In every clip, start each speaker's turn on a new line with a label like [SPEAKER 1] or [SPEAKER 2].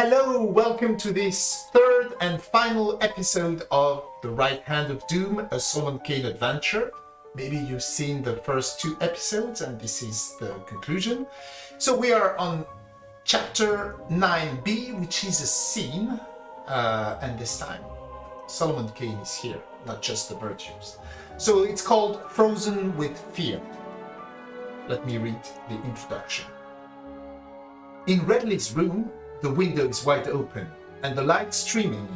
[SPEAKER 1] Hello, welcome to this third and final episode of The Right Hand of Doom, a Solomon Kane adventure. Maybe you've seen the first two episodes and this is the conclusion. So we are on chapter 9b, which is a scene, uh, and this time Solomon Kane is here, not just the virtues. So it's called Frozen with Fear. Let me read the introduction. In Redley's room, the window is wide open, and the light streaming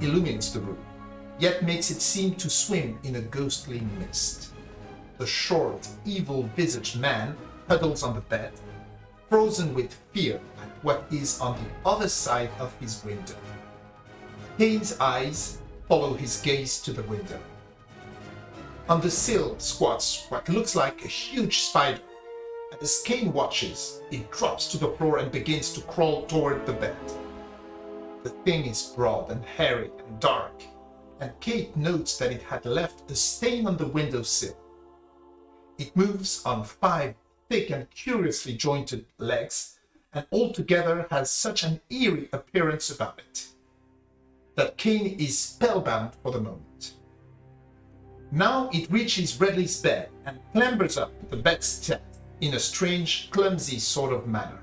[SPEAKER 1] in illumines the room, yet makes it seem to swim in a ghostly mist. The short, evil-visaged man huddles on the bed, frozen with fear at what is on the other side of his window. Kane's eyes follow his gaze to the window. On the sill squats what looks like a huge spider. As Kane watches, it drops to the floor and begins to crawl toward the bed. The thing is broad and hairy and dark, and Kane notes that it had left a stain on the windowsill. It moves on five thick and curiously jointed legs, and altogether has such an eerie appearance about it, that Kane is spellbound for the moment. Now it reaches Redley's bed and clambers up the bedstead in a strange, clumsy sort of manner.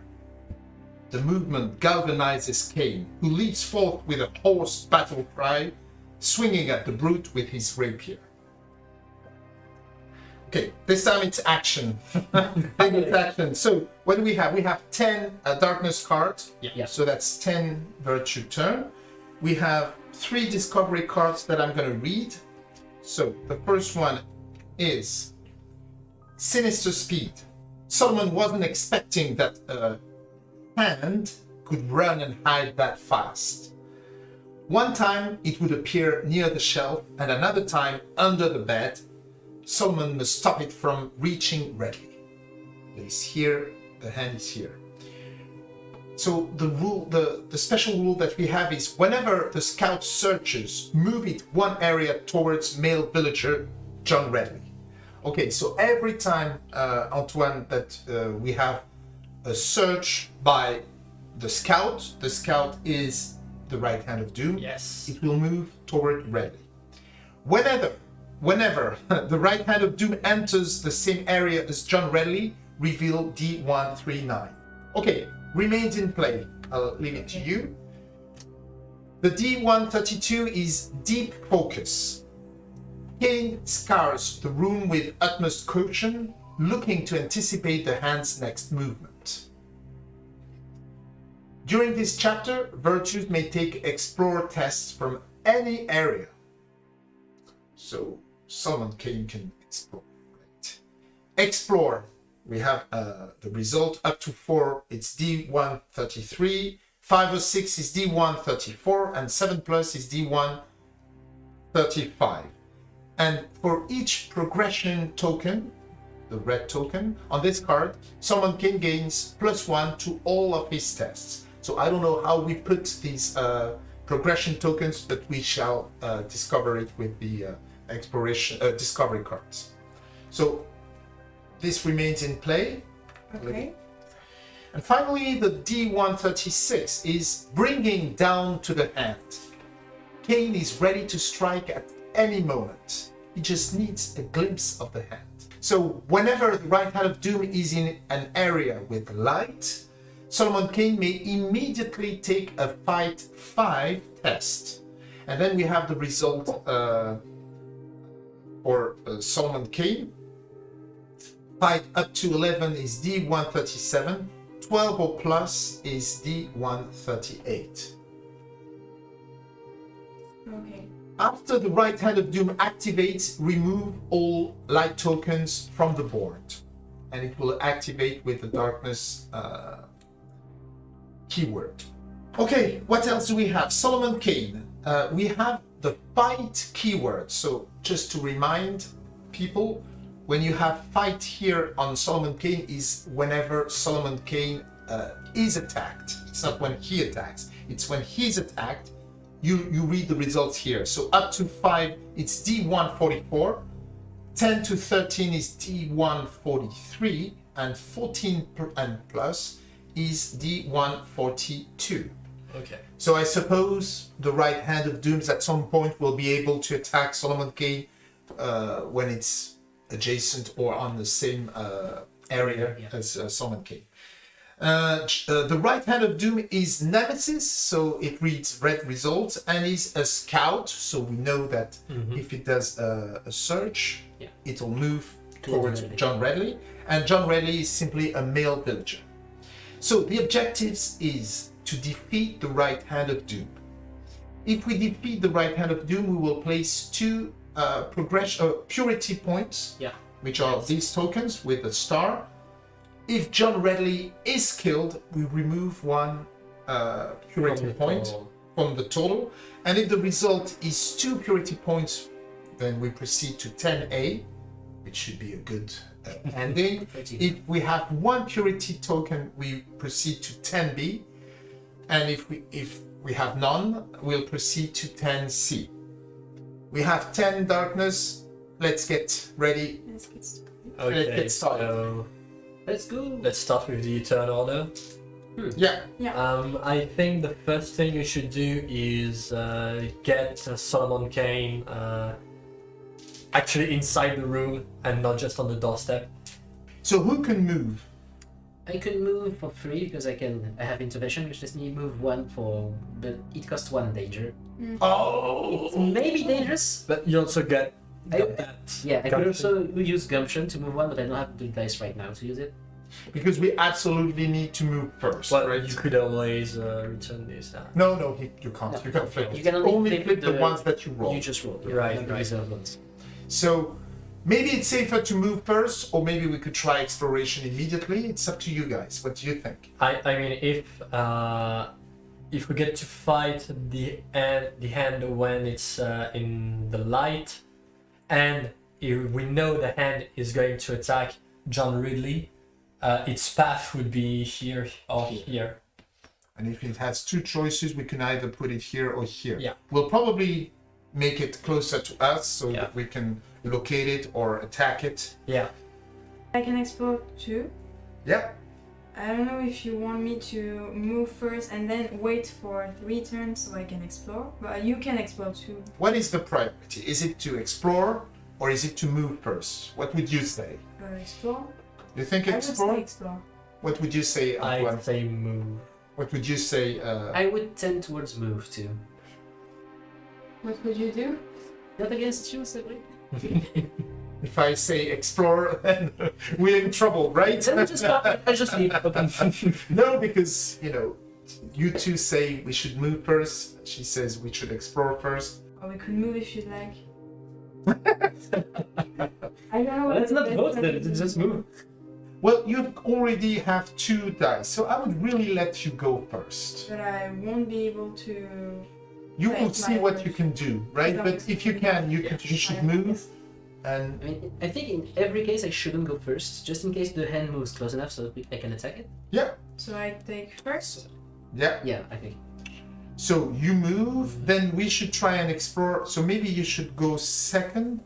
[SPEAKER 1] The movement galvanizes Kane, who leaps forth with a hoarse battle cry, swinging at the brute with his rapier. Okay, this time it's action. it's action. So what do we have? We have 10 uh, darkness cards.
[SPEAKER 2] Yeah.
[SPEAKER 1] So that's 10 virtue turn. We have three discovery cards that I'm going to read. So the first one is Sinister Speed. Solomon wasn't expecting that a hand could run and hide that fast. One time it would appear near the shelf and another time under the bed. Solomon must stop it from reaching Redley. It's here, the hand is here. So the rule, the, the special rule that we have is whenever the scout searches, move it one area towards male villager John Redley. Okay, so every time, uh, Antoine, that uh, we have a search by the scout, the scout is the right hand of doom.
[SPEAKER 2] Yes.
[SPEAKER 1] It will move toward Redley. Whenever, whenever the right hand of doom enters the same area as John Redley, reveal D139. Okay, remains in play. I'll leave it to you. The D132 is Deep Focus. Kane scars the room with utmost caution, looking to anticipate the hand's next movement. During this chapter, virtues may take explore tests from any area. So Solomon Kane can explore. Right? Explore. We have uh, the result up to 4, it's D133, 5 or 6 is D134, and 7 plus is D135. And for each progression token, the red token, on this card, Solomon Kane gains plus one to all of his tests. So I don't know how we put these uh, progression tokens, but we shall uh, discover it with the uh, exploration uh, discovery cards. So this remains in play.
[SPEAKER 3] Okay.
[SPEAKER 1] And finally, the D136 is bringing down to the hand. Kane is ready to strike at any moment. He just needs a glimpse of the hand. So whenever the right hand of doom is in an area with light, Solomon Kane may immediately take a fight 5 test. And then we have the result uh, for uh, Solomon Kane. Fight up to 11 is D137, 12 or plus is D138. After the right hand of doom activates, remove all light tokens from the board. And it will activate with the darkness uh, keyword. Okay, what else do we have? Solomon Kane. Uh, we have the fight keyword. So just to remind people, when you have fight here on Solomon Kane is whenever Solomon Kane uh, is attacked. It's not when he attacks. It's when he's attacked you, you read the results here. So up to 5, it's D144. 10 to 13 is D143. And 14 and plus is D142.
[SPEAKER 2] Okay.
[SPEAKER 1] So I suppose the right hand of dooms at some point will be able to attack Solomon Kane uh, when it's adjacent or on the same uh, area
[SPEAKER 3] Yeah.
[SPEAKER 1] as uh, Solomon Kane. Uh, uh, the right hand of doom is nemesis, so it reads red results, and is a scout, so we know that if it does a, a search,
[SPEAKER 3] Yeah.
[SPEAKER 1] it'll move
[SPEAKER 3] Towards Redley.
[SPEAKER 1] John Redley, and John Redley is simply a male villager. So the objectives is to defeat the right hand of doom. If we defeat the right hand of doom, we will place two uh, progression uh, purity points,
[SPEAKER 3] Yeah.
[SPEAKER 1] which are these tokens with a star. If John Redley is killed, we remove one uh, purity
[SPEAKER 2] From
[SPEAKER 1] point
[SPEAKER 2] total.
[SPEAKER 1] from the total, and if the result is two purity points, then we proceed to 10A, which should be a good uh, ending. If we have one purity token, we proceed to 10B, and if we if we have none, we'll proceed to 10C. We have 10 darkness. Let's get ready.
[SPEAKER 4] Let's get started.
[SPEAKER 2] Okay,
[SPEAKER 1] get started.
[SPEAKER 2] so
[SPEAKER 3] Let's go.
[SPEAKER 2] let's start with the turn order.
[SPEAKER 1] Yeah,
[SPEAKER 2] Um, I think the first thing you should do is uh, get uh, Solomon Kane uh, actually inside the room and not just on the doorstep.
[SPEAKER 1] so who can move?
[SPEAKER 3] I can move for free because I can. I have intervention, which lets me move one for, but it costs one danger.
[SPEAKER 1] Oh!
[SPEAKER 3] It's Maybe dangerous.
[SPEAKER 2] But you also get
[SPEAKER 3] I-
[SPEAKER 2] got that.
[SPEAKER 3] Yeah, I could also use gumption to move one, but I don't have the dice right now to use it.
[SPEAKER 1] Because we absolutely need to move first,
[SPEAKER 2] Well,
[SPEAKER 1] right?
[SPEAKER 2] you could always uh, return this. Uh,
[SPEAKER 1] No, no, he, you can't.
[SPEAKER 3] No.
[SPEAKER 1] You can't flip.
[SPEAKER 3] You can only
[SPEAKER 1] only
[SPEAKER 3] flip
[SPEAKER 1] flip the,
[SPEAKER 3] the-
[SPEAKER 1] ones that you roll.
[SPEAKER 3] You just roll.
[SPEAKER 2] Right,
[SPEAKER 3] the
[SPEAKER 2] right.
[SPEAKER 3] ones.
[SPEAKER 1] So maybe it's safer to move first, or maybe we could try exploration immediately. It's up to you guys. What do you think?
[SPEAKER 2] I, I mean, if uh, if we get to fight the hand, the hand when it's uh, in the light, and if we know the hand is going to attack John Ridley, uh, its path would be here or here.
[SPEAKER 1] And if it has two choices, we can either put it here or here.
[SPEAKER 2] Yeah.
[SPEAKER 1] We'll probably make it closer to us so
[SPEAKER 2] Yeah.
[SPEAKER 1] that we can locate it or attack it.
[SPEAKER 2] Yeah.
[SPEAKER 4] I can explore too.
[SPEAKER 1] Yeah.
[SPEAKER 4] I don't know if you want me to move first and then wait for three turns so I can explore, but you can explore too.
[SPEAKER 1] What is the priority? Is it to explore or is it to move first? What would you say?
[SPEAKER 4] Uh, explore?
[SPEAKER 1] You think
[SPEAKER 4] I would
[SPEAKER 1] explore?
[SPEAKER 4] say explore.
[SPEAKER 1] What would you say,
[SPEAKER 2] I
[SPEAKER 1] Antoine?
[SPEAKER 2] say move.
[SPEAKER 1] What would you say? Uh,
[SPEAKER 3] I would tend towards move too.
[SPEAKER 4] What would you do?
[SPEAKER 3] Not against you, Cedric.
[SPEAKER 1] if I say explore, then we're in trouble, right?
[SPEAKER 3] Then just stop. I just leave.
[SPEAKER 1] No, because you know, you two say we should move first. She says we should explore first.
[SPEAKER 4] Or we could move if you'd like. I don't know. what
[SPEAKER 3] Let's not
[SPEAKER 4] best
[SPEAKER 3] vote then.
[SPEAKER 4] to
[SPEAKER 3] Just move.
[SPEAKER 1] Well, you already have two dice, so I would really let you go first.
[SPEAKER 4] But I won't be able to.
[SPEAKER 1] You will see what you can do, right? But if you can, you,
[SPEAKER 3] Yeah.
[SPEAKER 1] could, you should move. And
[SPEAKER 3] I mean, I think in every case I shouldn't go first, just in case the hand moves close enough so I can attack it.
[SPEAKER 1] yeah,
[SPEAKER 4] So I take first.
[SPEAKER 1] yeah.
[SPEAKER 3] Yeah, I think.
[SPEAKER 1] So you move, then we should try and explore. So maybe you should go second.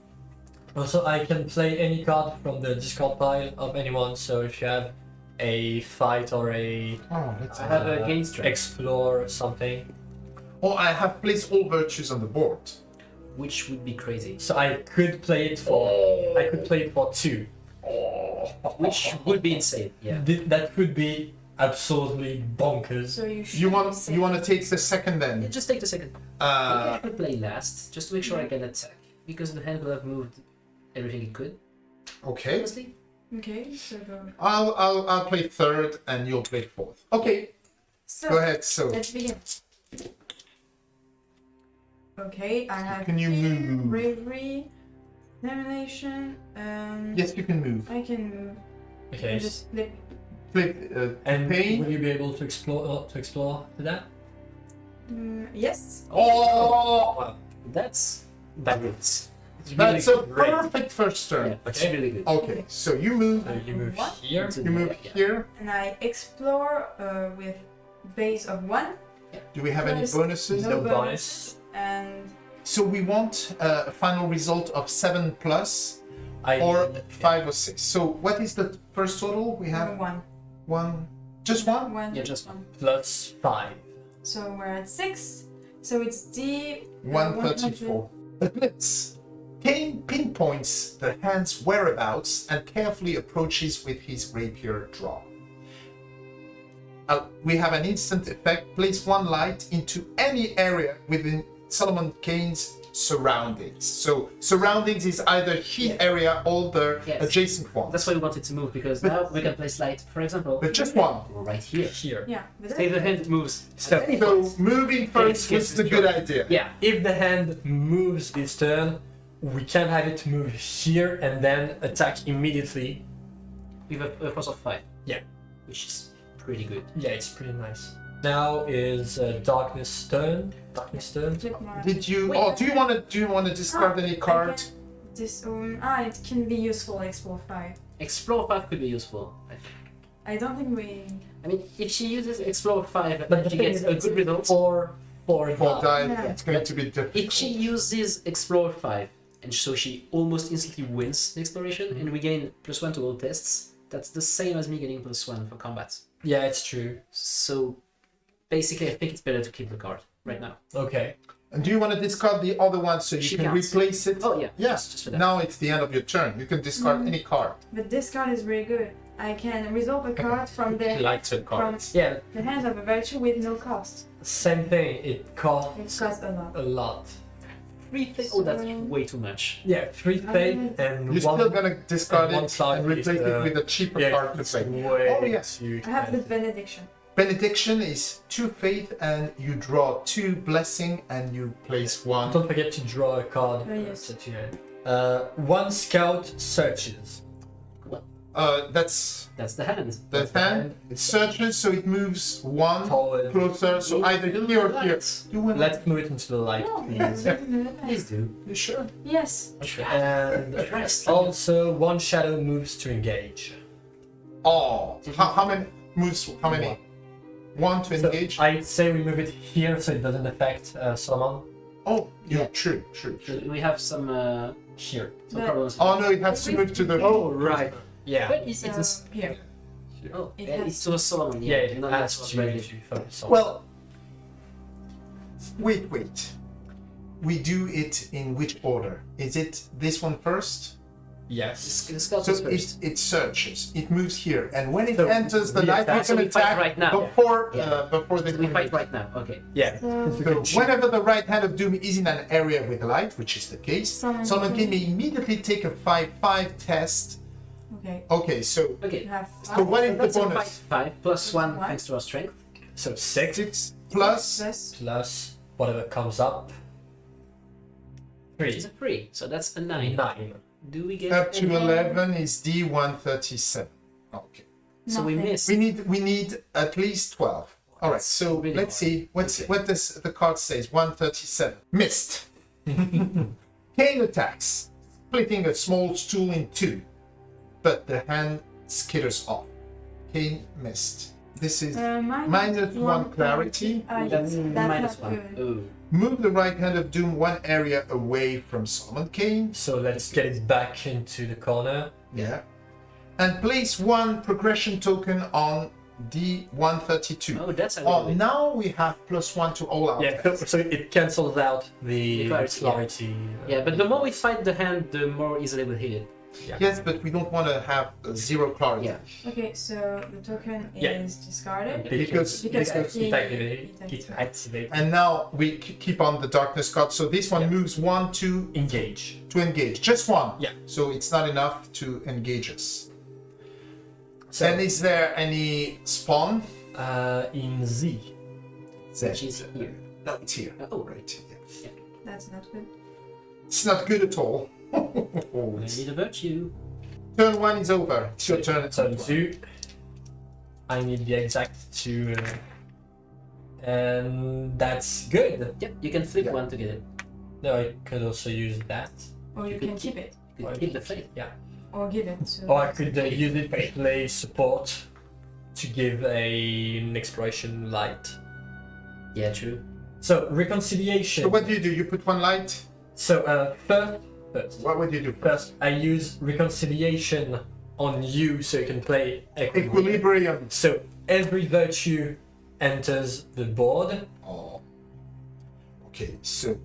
[SPEAKER 2] Also, I can play any card from the discard pile of anyone. So if you have a fight or a
[SPEAKER 1] Oh, let's
[SPEAKER 3] I have a
[SPEAKER 2] uh,
[SPEAKER 3] gain strength,
[SPEAKER 2] explore something,
[SPEAKER 1] Oh, I have placed all virtues on the board.
[SPEAKER 3] Which would be crazy.
[SPEAKER 2] so I could play it for. I could play it for two.
[SPEAKER 3] Which would be insane. Yeah.
[SPEAKER 2] Th- That could be absolutely bonkers.
[SPEAKER 4] So you should
[SPEAKER 1] You want you want to take the second
[SPEAKER 3] Yeah,
[SPEAKER 1] then?
[SPEAKER 3] Just take the second. Maybe
[SPEAKER 1] Uh,
[SPEAKER 3] I could play last, just to make sure I can attack. Because the hand will have moved everything it could,
[SPEAKER 1] okay.
[SPEAKER 3] honestly.
[SPEAKER 4] Okay, so.
[SPEAKER 1] I'll I'll I'll play third and you'll play fourth. Okay,
[SPEAKER 4] So
[SPEAKER 1] go ahead. So
[SPEAKER 4] let's begin. Okay, I have
[SPEAKER 1] Can you move?
[SPEAKER 4] bravery, determination. Um,
[SPEAKER 1] yes, you can move.
[SPEAKER 4] I can move.
[SPEAKER 2] Okay.
[SPEAKER 4] I just flip.
[SPEAKER 1] Flip uh,
[SPEAKER 2] And
[SPEAKER 1] pain.
[SPEAKER 2] will you be able to explore uh, to explore to that?
[SPEAKER 4] Mm, yes.
[SPEAKER 1] Oh,
[SPEAKER 3] That's that hits. It's
[SPEAKER 1] that's
[SPEAKER 3] really
[SPEAKER 1] a
[SPEAKER 3] great.
[SPEAKER 1] perfect first turn.
[SPEAKER 3] Yeah, it's
[SPEAKER 2] Okay.
[SPEAKER 3] really good.
[SPEAKER 1] Okay, so you move.
[SPEAKER 2] So you move
[SPEAKER 4] What?
[SPEAKER 2] here.
[SPEAKER 3] Into
[SPEAKER 1] You move
[SPEAKER 3] yeah.
[SPEAKER 1] here.
[SPEAKER 4] And I explore uh, with base of one
[SPEAKER 1] Do we have any bonuses?
[SPEAKER 2] No
[SPEAKER 4] no
[SPEAKER 2] bonus.
[SPEAKER 4] bonus. And
[SPEAKER 1] So we want uh, a final result of seven plus
[SPEAKER 2] I
[SPEAKER 1] or five or six. So what is the first total? We have
[SPEAKER 4] one.
[SPEAKER 1] one, just one.
[SPEAKER 4] One.
[SPEAKER 3] Yeah, just
[SPEAKER 4] one.
[SPEAKER 2] plus five.
[SPEAKER 4] So we're at six. So it's D. uh,
[SPEAKER 1] 134. The blitz. Kane pinpoints the hand's whereabouts and carefully approaches with his rapier draw. Uh, we have an instant effect. Place one light into any area within Solomon Kane's surroundings. So surroundings is either his
[SPEAKER 3] Yeah.
[SPEAKER 1] area or the
[SPEAKER 3] Yes.
[SPEAKER 1] adjacent one.
[SPEAKER 3] That's why we wanted to move because now we can place light, for example,
[SPEAKER 1] But just one.
[SPEAKER 3] right here.
[SPEAKER 2] Here.
[SPEAKER 4] Yeah. But
[SPEAKER 3] Say the hand moves.
[SPEAKER 2] So-
[SPEAKER 1] So moving first
[SPEAKER 3] Kane
[SPEAKER 1] was
[SPEAKER 3] gets
[SPEAKER 1] the
[SPEAKER 3] the
[SPEAKER 1] good
[SPEAKER 3] draw.
[SPEAKER 1] idea.
[SPEAKER 3] Yeah,
[SPEAKER 2] If the hand moves this turn, we can have it move here and then attack immediately.
[SPEAKER 3] with a, a force of five.
[SPEAKER 2] Yeah.
[SPEAKER 3] Which is pretty good.
[SPEAKER 2] Yeah, it's pretty nice. Now is uh, Darkness turn. Darkness turn.
[SPEAKER 1] Did you?
[SPEAKER 3] Wait,
[SPEAKER 1] oh, do you want to? Do you want to discard
[SPEAKER 4] Ah,
[SPEAKER 1] any
[SPEAKER 4] I
[SPEAKER 1] card?
[SPEAKER 4] This um ah it can be useful explore five.
[SPEAKER 3] Explore 5 could be useful. I think.
[SPEAKER 4] I don't think we
[SPEAKER 3] I mean, if she uses Explore 5
[SPEAKER 2] But
[SPEAKER 3] and
[SPEAKER 2] the
[SPEAKER 3] she gets a good result,
[SPEAKER 2] Four, four,
[SPEAKER 1] For
[SPEAKER 2] die.
[SPEAKER 1] die,
[SPEAKER 4] Yeah.
[SPEAKER 1] it's going to be difficult.
[SPEAKER 3] if she uses Explore 5 and so she almost instantly wins the exploration and we gain plus 1 to all tests, that's the same as me getting plus 1 for combat.
[SPEAKER 2] Yeah, it's true.
[SPEAKER 3] So basically, I think it's better to keep the card right now.
[SPEAKER 2] Okay.
[SPEAKER 1] And do you want to discard the other one so you
[SPEAKER 3] She
[SPEAKER 1] can
[SPEAKER 3] counts.
[SPEAKER 1] replace it?
[SPEAKER 3] Oh, yeah.
[SPEAKER 1] Yeah.
[SPEAKER 3] Just, just for that.
[SPEAKER 1] Now it's the end of your turn. You can discard
[SPEAKER 4] Mm.
[SPEAKER 1] any card.
[SPEAKER 4] but this card is really good. I can resolve a card from the
[SPEAKER 2] Like to
[SPEAKER 4] from
[SPEAKER 2] Yeah,
[SPEAKER 4] the hands of a virtue with no cost.
[SPEAKER 2] same thing. It
[SPEAKER 4] It
[SPEAKER 2] costs
[SPEAKER 4] costs a lot.
[SPEAKER 2] a lot.
[SPEAKER 3] Three things. Oh, that's
[SPEAKER 4] So-
[SPEAKER 3] way too much.
[SPEAKER 2] Yeah, three fate and
[SPEAKER 1] You're
[SPEAKER 2] one.
[SPEAKER 1] still gonna discard
[SPEAKER 2] and one
[SPEAKER 1] it
[SPEAKER 2] side
[SPEAKER 1] and replace
[SPEAKER 2] is, uh,
[SPEAKER 1] it with a cheaper
[SPEAKER 2] yeah,
[SPEAKER 1] card to
[SPEAKER 2] it's
[SPEAKER 1] play.
[SPEAKER 2] way
[SPEAKER 1] Oh, yes.
[SPEAKER 2] too
[SPEAKER 4] I have the benediction.
[SPEAKER 1] Benediction is two faith, and you draw two blessing, and you place one.
[SPEAKER 2] Don't forget to draw a card.
[SPEAKER 4] Oh, yes.
[SPEAKER 2] at. Uh, one scout searches.
[SPEAKER 1] Uh, that's
[SPEAKER 3] That's the hand.
[SPEAKER 1] the
[SPEAKER 2] That's the
[SPEAKER 1] hand.
[SPEAKER 2] hand.
[SPEAKER 1] It searches, so it moves one
[SPEAKER 2] Forward.
[SPEAKER 1] closer. So either here or here. You want
[SPEAKER 2] Let's move it into the light,
[SPEAKER 4] No,
[SPEAKER 2] please.
[SPEAKER 3] Please do.
[SPEAKER 1] You sure?
[SPEAKER 4] Yes.
[SPEAKER 2] And
[SPEAKER 3] Christ.
[SPEAKER 2] also, one shadow moves to engage.
[SPEAKER 1] Oh, how, how many moves? How many?
[SPEAKER 2] One.
[SPEAKER 1] One to
[SPEAKER 2] So
[SPEAKER 1] engage.
[SPEAKER 2] I'd say we move it here so it doesn't affect uh, Solomon.
[SPEAKER 1] Oh, yeah,
[SPEAKER 3] Yeah.
[SPEAKER 1] true, true, true.
[SPEAKER 3] We have some uh,
[SPEAKER 2] Here.
[SPEAKER 3] some
[SPEAKER 4] But-
[SPEAKER 3] problems.
[SPEAKER 1] Oh no, it has to move to the.
[SPEAKER 2] Oh, right. Yeah.
[SPEAKER 3] But it's, it's a,
[SPEAKER 4] So, here.
[SPEAKER 3] oh,
[SPEAKER 4] it has-
[SPEAKER 3] it's to a Solomon.
[SPEAKER 2] Yeah,
[SPEAKER 3] Yeah,
[SPEAKER 2] it has
[SPEAKER 3] that's
[SPEAKER 2] to,
[SPEAKER 3] ready.
[SPEAKER 2] to on.
[SPEAKER 1] Well, wait, wait. We do it in which order? Is it this one first?
[SPEAKER 2] Yes.
[SPEAKER 3] The scout
[SPEAKER 1] So it, it searches. It moves here, and when it
[SPEAKER 2] So
[SPEAKER 1] enters the
[SPEAKER 2] we
[SPEAKER 1] light,
[SPEAKER 2] attack-
[SPEAKER 1] we can attack
[SPEAKER 3] right now.
[SPEAKER 1] before
[SPEAKER 3] Yeah.
[SPEAKER 1] uh, before they
[SPEAKER 3] So we fight right now. Okay.
[SPEAKER 2] Yeah.
[SPEAKER 4] So,
[SPEAKER 1] So whenever the right hand of doom is in an area with light, which is the case,
[SPEAKER 4] Someone
[SPEAKER 1] someone
[SPEAKER 4] can-
[SPEAKER 1] can immediately take a five-five test.
[SPEAKER 4] okay.
[SPEAKER 1] Okay, so
[SPEAKER 3] Okay.
[SPEAKER 1] So
[SPEAKER 4] five.
[SPEAKER 1] what is the bonus?
[SPEAKER 3] fight five plus one
[SPEAKER 4] One.
[SPEAKER 3] thanks to our strength.
[SPEAKER 2] So six
[SPEAKER 1] Six plus
[SPEAKER 4] Plus
[SPEAKER 2] plus whatever comes up.
[SPEAKER 3] Which
[SPEAKER 2] Three.
[SPEAKER 3] is a three, so that's a nine.
[SPEAKER 2] Nine.
[SPEAKER 3] Do we get
[SPEAKER 1] up to
[SPEAKER 3] any-
[SPEAKER 1] eleven is D one thirty-seven. Okay.
[SPEAKER 3] So we
[SPEAKER 4] nothing.
[SPEAKER 3] missed.
[SPEAKER 1] We need we need at least twelve. All right. So
[SPEAKER 3] really
[SPEAKER 1] let's
[SPEAKER 3] hard.
[SPEAKER 1] see what's
[SPEAKER 3] Okay.
[SPEAKER 1] what does the card says. One thirty-seven. Missed. Kane attacks, splitting a small stool in two, but the hand skitters off. Kane missed. This is
[SPEAKER 4] Uh, minus,
[SPEAKER 1] Minus one clarity.
[SPEAKER 4] Ah,
[SPEAKER 3] That's
[SPEAKER 4] yes, that's
[SPEAKER 3] minus
[SPEAKER 4] not
[SPEAKER 3] one.
[SPEAKER 4] good.
[SPEAKER 3] Oh.
[SPEAKER 1] Move the right hand of doom one area away from Solomon Kane.
[SPEAKER 2] So let's get it back into the corner.
[SPEAKER 1] Yeah. And place one progression token on D132.
[SPEAKER 3] Oh, that's a
[SPEAKER 1] Oh, now we have plus one to all our
[SPEAKER 2] Yeah, so, it cancels out the
[SPEAKER 3] The clarity,
[SPEAKER 2] clarity.
[SPEAKER 3] yeah. Uh, yeah, but the more we fight the hand, the more easily we'll hit it.
[SPEAKER 1] Yes, but we don't want to have zero clarity.
[SPEAKER 3] Yeah.
[SPEAKER 4] Okay, so the token
[SPEAKER 2] Yeah.
[SPEAKER 4] is discarded.
[SPEAKER 1] Because-
[SPEAKER 4] Because
[SPEAKER 1] because
[SPEAKER 4] it-
[SPEAKER 2] it activated.
[SPEAKER 4] it
[SPEAKER 2] It
[SPEAKER 4] activated.
[SPEAKER 2] activated.
[SPEAKER 1] And now we keep on the darkness card. So this one
[SPEAKER 2] Yeah.
[SPEAKER 1] moves one to
[SPEAKER 2] Engage.
[SPEAKER 1] to engage. Just one.
[SPEAKER 2] Yeah.
[SPEAKER 1] So it's not enough to engage us.
[SPEAKER 2] So
[SPEAKER 1] and is there any spawn?
[SPEAKER 2] uh, in Z.
[SPEAKER 3] Which is here.
[SPEAKER 1] No, it's here.
[SPEAKER 3] Oh.
[SPEAKER 1] right. Yeah.
[SPEAKER 4] That's not good.
[SPEAKER 1] It's not good at all.
[SPEAKER 3] I need a virtue.
[SPEAKER 1] turn one is over. It's your turn. at
[SPEAKER 2] Turn
[SPEAKER 1] some point.
[SPEAKER 2] two. I need the exact two. Uh, and that's good.
[SPEAKER 3] Yep, you can flip
[SPEAKER 1] Yeah.
[SPEAKER 3] one to get it.
[SPEAKER 2] No, I could also use that.
[SPEAKER 4] Or you
[SPEAKER 3] You
[SPEAKER 4] can keep it.
[SPEAKER 3] You
[SPEAKER 2] Or
[SPEAKER 3] keep the fate.
[SPEAKER 2] Yeah.
[SPEAKER 4] Or give it. So
[SPEAKER 2] Or I could uh, use it to play support to give a, an exploration light.
[SPEAKER 3] Yeah, true.
[SPEAKER 2] So reconciliation.
[SPEAKER 1] So what do you do? You put one light.
[SPEAKER 2] So uh, first, first,
[SPEAKER 1] What would you do?
[SPEAKER 2] first, I use reconciliation on you so you can play equilibrium.
[SPEAKER 1] Equilibrium.
[SPEAKER 2] So every virtue enters the board.
[SPEAKER 1] Oh. Okay, so